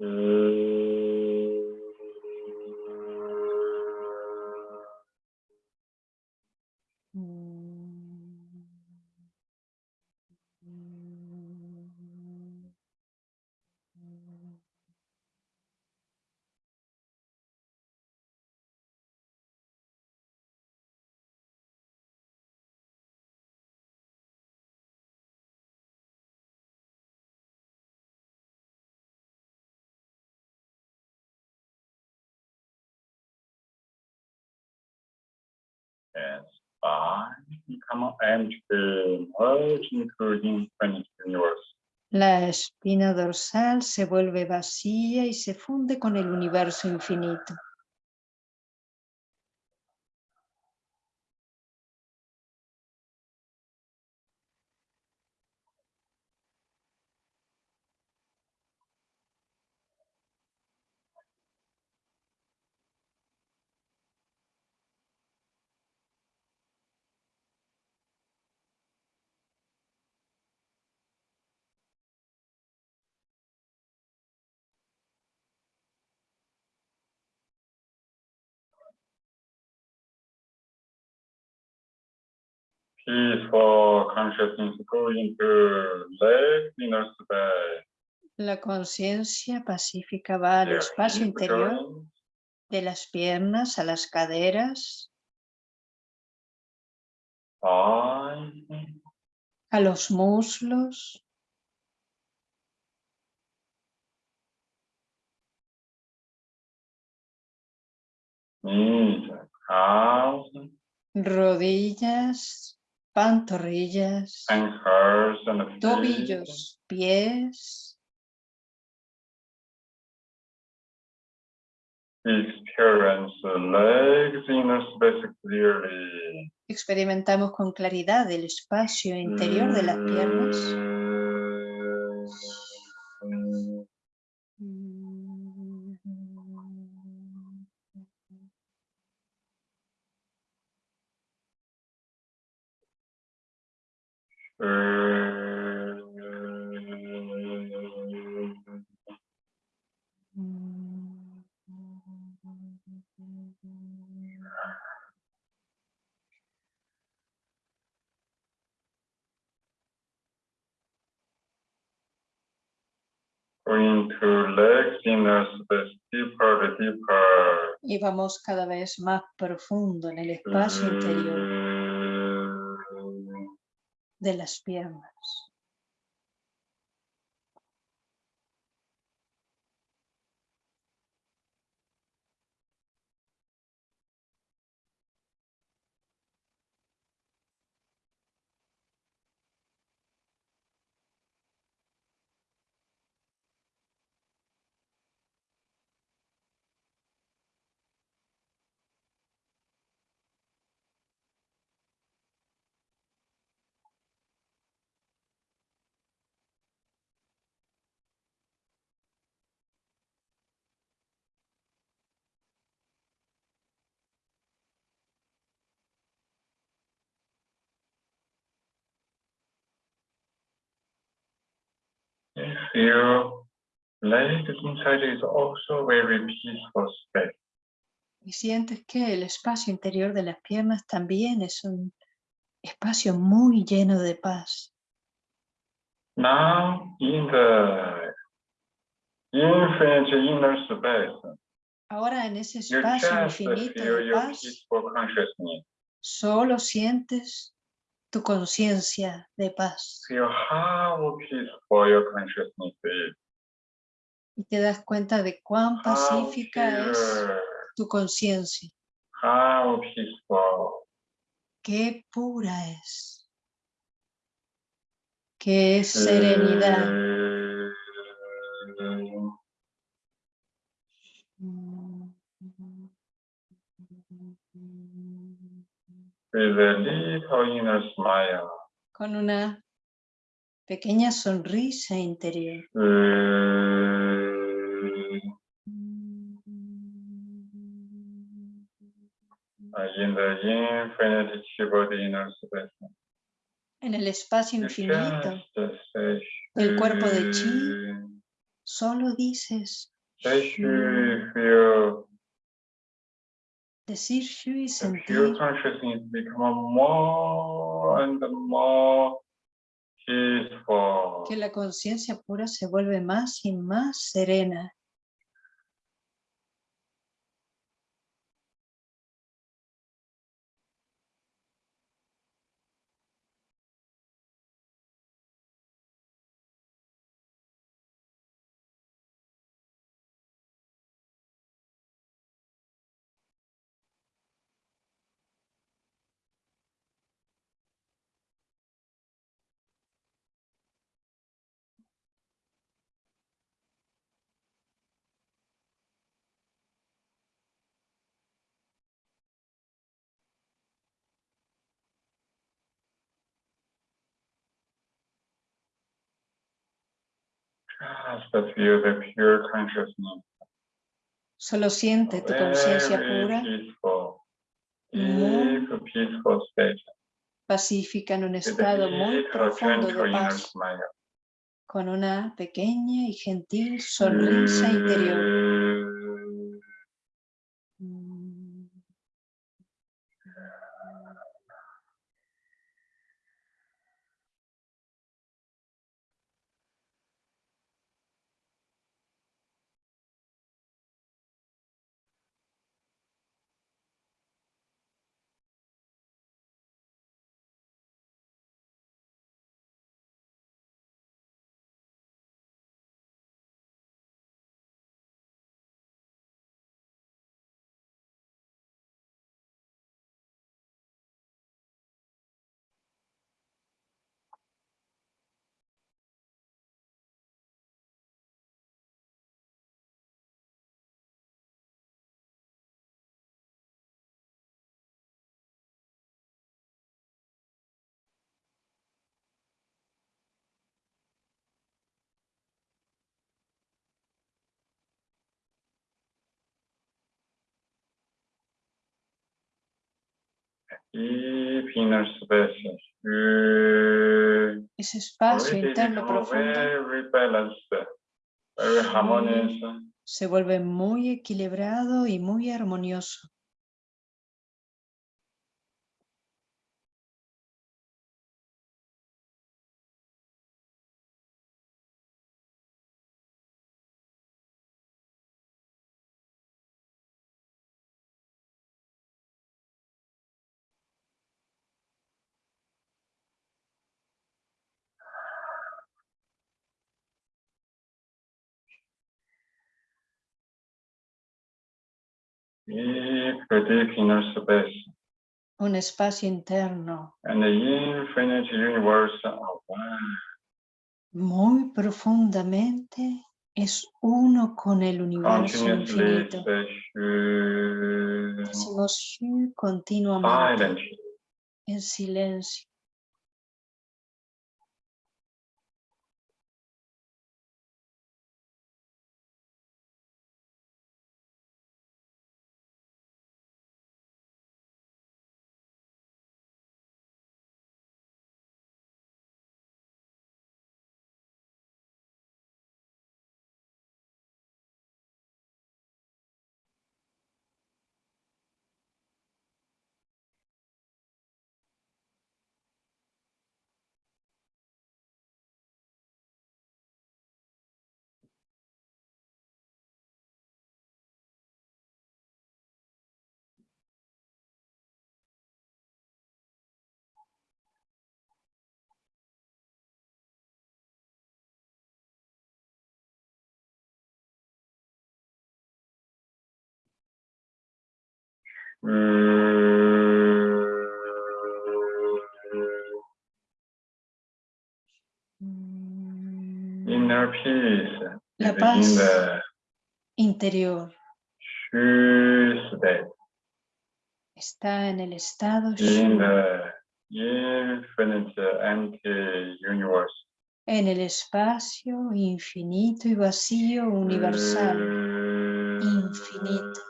uh, La espina dorsal se vuelve vacía y se funde con el universo infinito. La conciencia pacífica va al espacio interior de las piernas a las caderas, a los muslos, rodillas, pantorrillas, ankles, and feet. tobillos, pies. Experience the legs inner space clearly. Experimentamos con claridad el espacio interior de las piernas. Deeper, deeper. Y vamos cada vez más profundo en el espacio interior Mm. de las piernas. You feel leg inside is also very peaceful space. Y sientes que el espacio interior de las piernas también es un espacio muy lleno de paz. Now in the infinite inner space, Ahora en ese espacio infinito de paz, solo sientes tu conciencia de paz. Y te das cuenta de cuán How pacífica es tu conciencia, peaceful. qué pura es, qué serenidad. Mm, With a little inner smile. Con una pequeña sonrisa interior. Space. En el espacio you infinito just say, del cuerpo de chi, solo dices Decir shu y sentir que la conciencia pura se vuelve más y más serena. Solo siente tu conciencia pura. Muy pacífica en un estado muy profundo de paz, con una pequeña y gentil sonrisa interior. Mm. Deep inner space. Uh, Ese espacio interno profundo se vuelve muy equilibrado y muy armonioso. Un espacio interno And the infinite universe one. muy profundamente es uno con el universo infinito. Decimos continuamente en silencio. Inner peace La paz the interior state, está en el estado in the infinite empty universe. en el espacio infinito y vacío universal. infinito.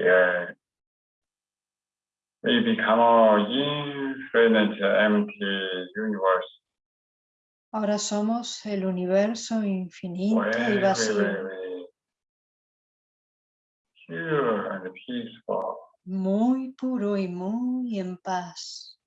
Yeah. We become an infinite empty universe. Ahora somos el universo infinito y vacío, pure and peaceful. muy puro y muy en paz.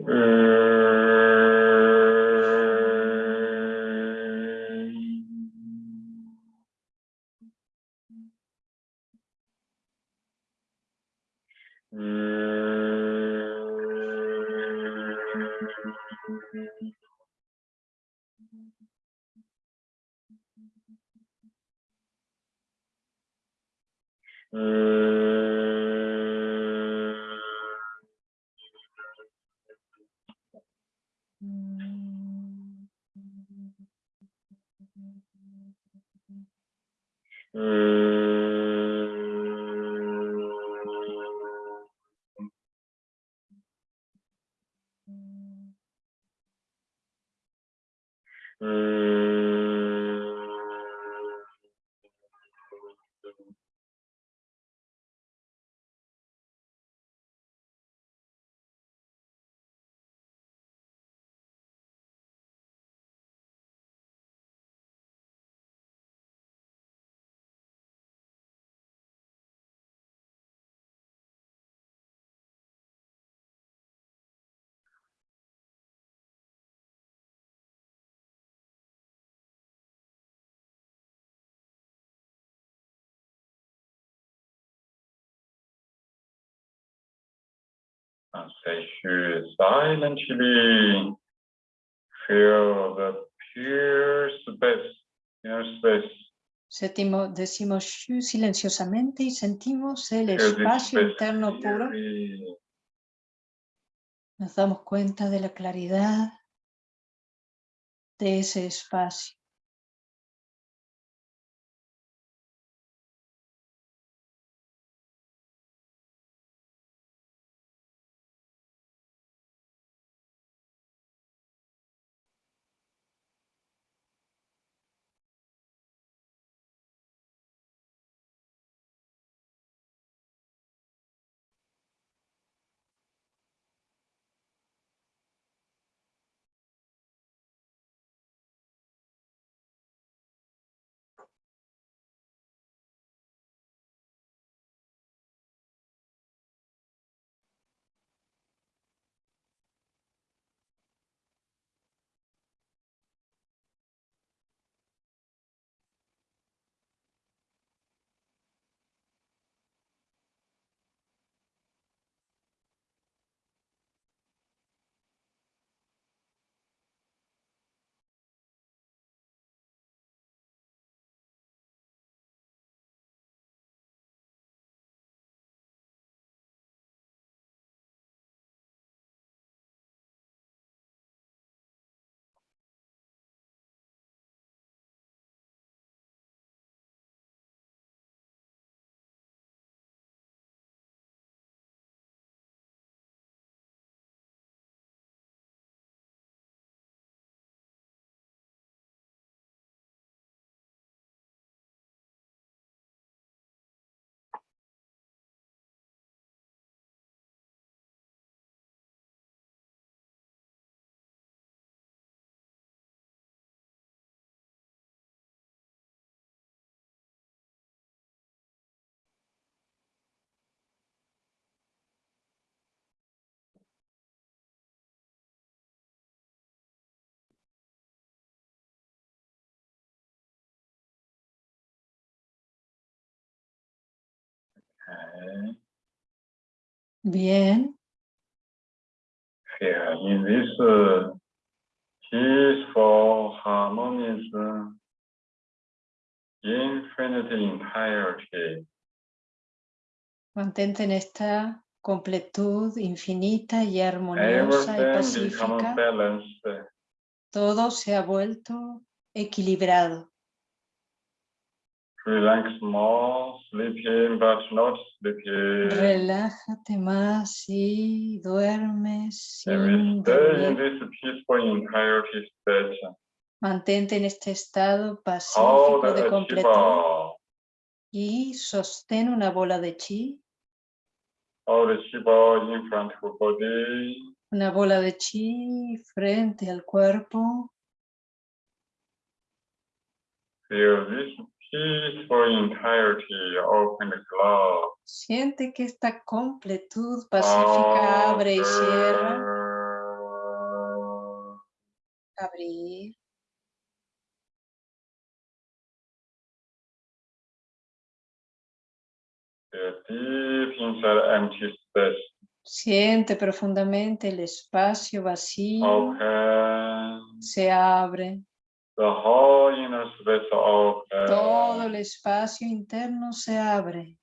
And say silently feel the pure space, inner space. Decimos shu silenciosamente y sentimos el espacio interno puro. Nos damos cuenta de la claridad de ese espacio. Bien. In this uh, peaceful, harmonious, infinite entirety. Mantente en esta completud infinita y armoniosa y pacífica. Todo se ha vuelto equilibrado. Relax more, sleeping but not sleeping. Relájate más y duermes sin stay in this peaceful entirety state. Mantente en este estado pacífico de completud y sostén una bola de chi, the in front of body. una bola de chi frente al cuerpo. Feel this peaceful entirety. Siente que esta completud pacífica abre y cierra, abrir, Feel deep inside empty space. siente profundamente el espacio vacío, Open. se abre, Todo el espacio interno se abre.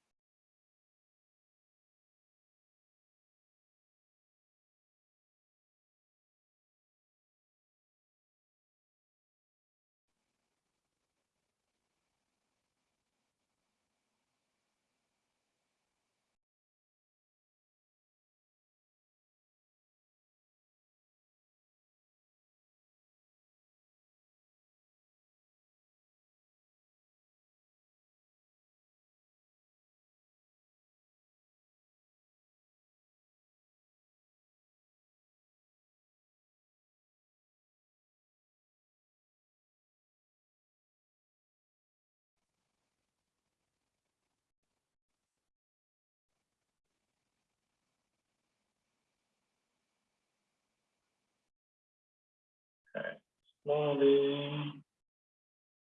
Slowly.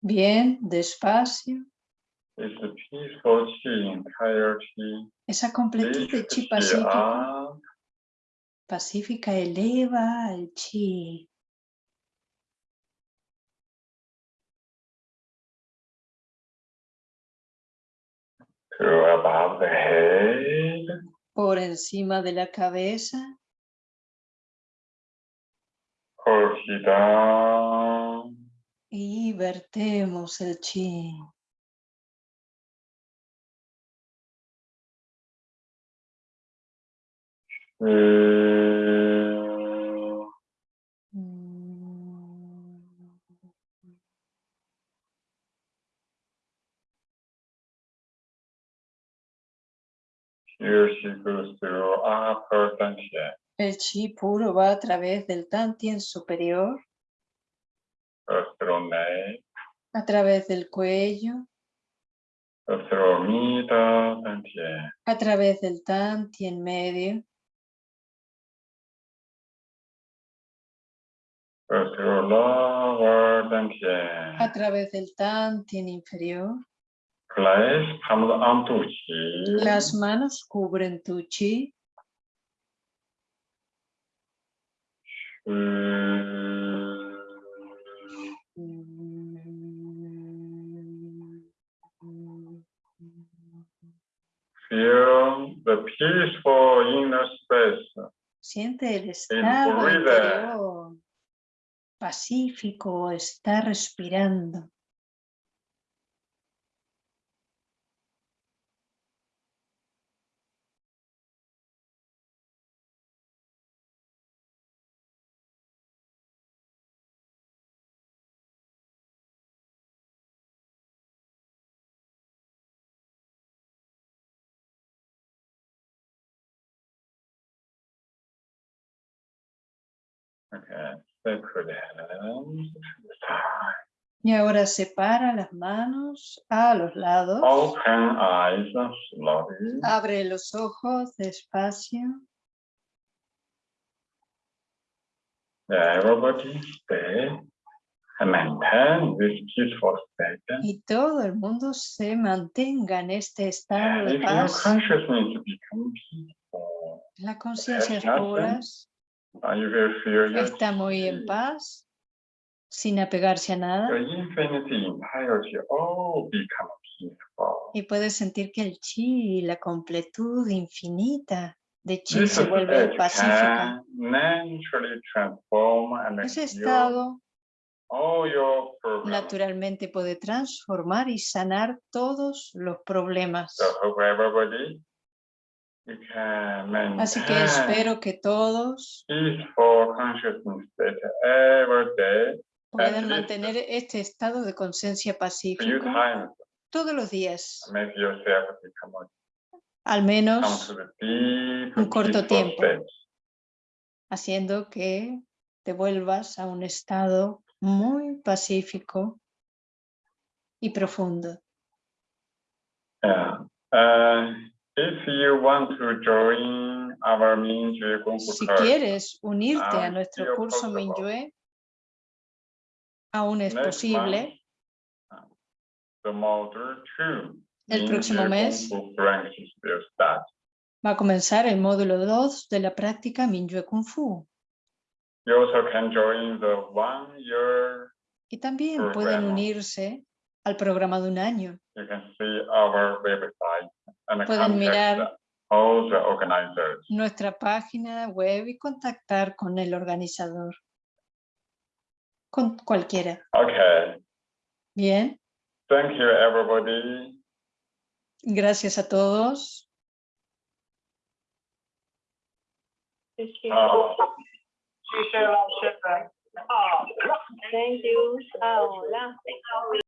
Bien, despacio, It's a peaceful chi entirety. esa completud de chi pacífico, up. pacífica eleva el chi. to above the head. por encima de la cabeza, Y vertemos el chi. Feel Mm, Here she goes through upper dantian, El chi puro va a través del tantien superior, a través del cuello, a través del tantien medio, a través del tantien inferior. Las manos cubren tu chi. Feel the peaceful inner space. Siente el estado interior pacífico, está respirando. Y ahora separa las manos a los lados. Open eyes slowly. Abre los ojos despacio. Everybody stay. and maintain this peaceful state. y todo el mundo se mantenga en este estado de paz. consciousness become peaceful, Las está muy en paz, sin apegarse a nada, peaceful. y puedes sentir que el chi, la completud infinita de chi se vuelve pacífica. Ese estado problems. naturalmente puede transformar y sanar todos los problemas. So hope everybody you can Así que espero que todos puedan mantener este estado de conciencia pacífico todos los días, al menos un corto tiempo. haciendo que te vuelvas a un estado muy pacífico y profundo. Yeah. Uh, if you want to join our Si quieres unirte a Ah, nuestro curso possible. Minyue, aún es next posible. month, the module two. El próximo mes. Va a comenzar el módulo 2 de la práctica Minyue Kung Fu. You also can join the one year. Y también pueden unirse al programa de un año. You can see our website Pueden mirar nuestra página web y contactar con el organizador. Con cualquiera. Okay. Bien, Thank you, everybody. gracias a todos. Uh, Thank you. Hola.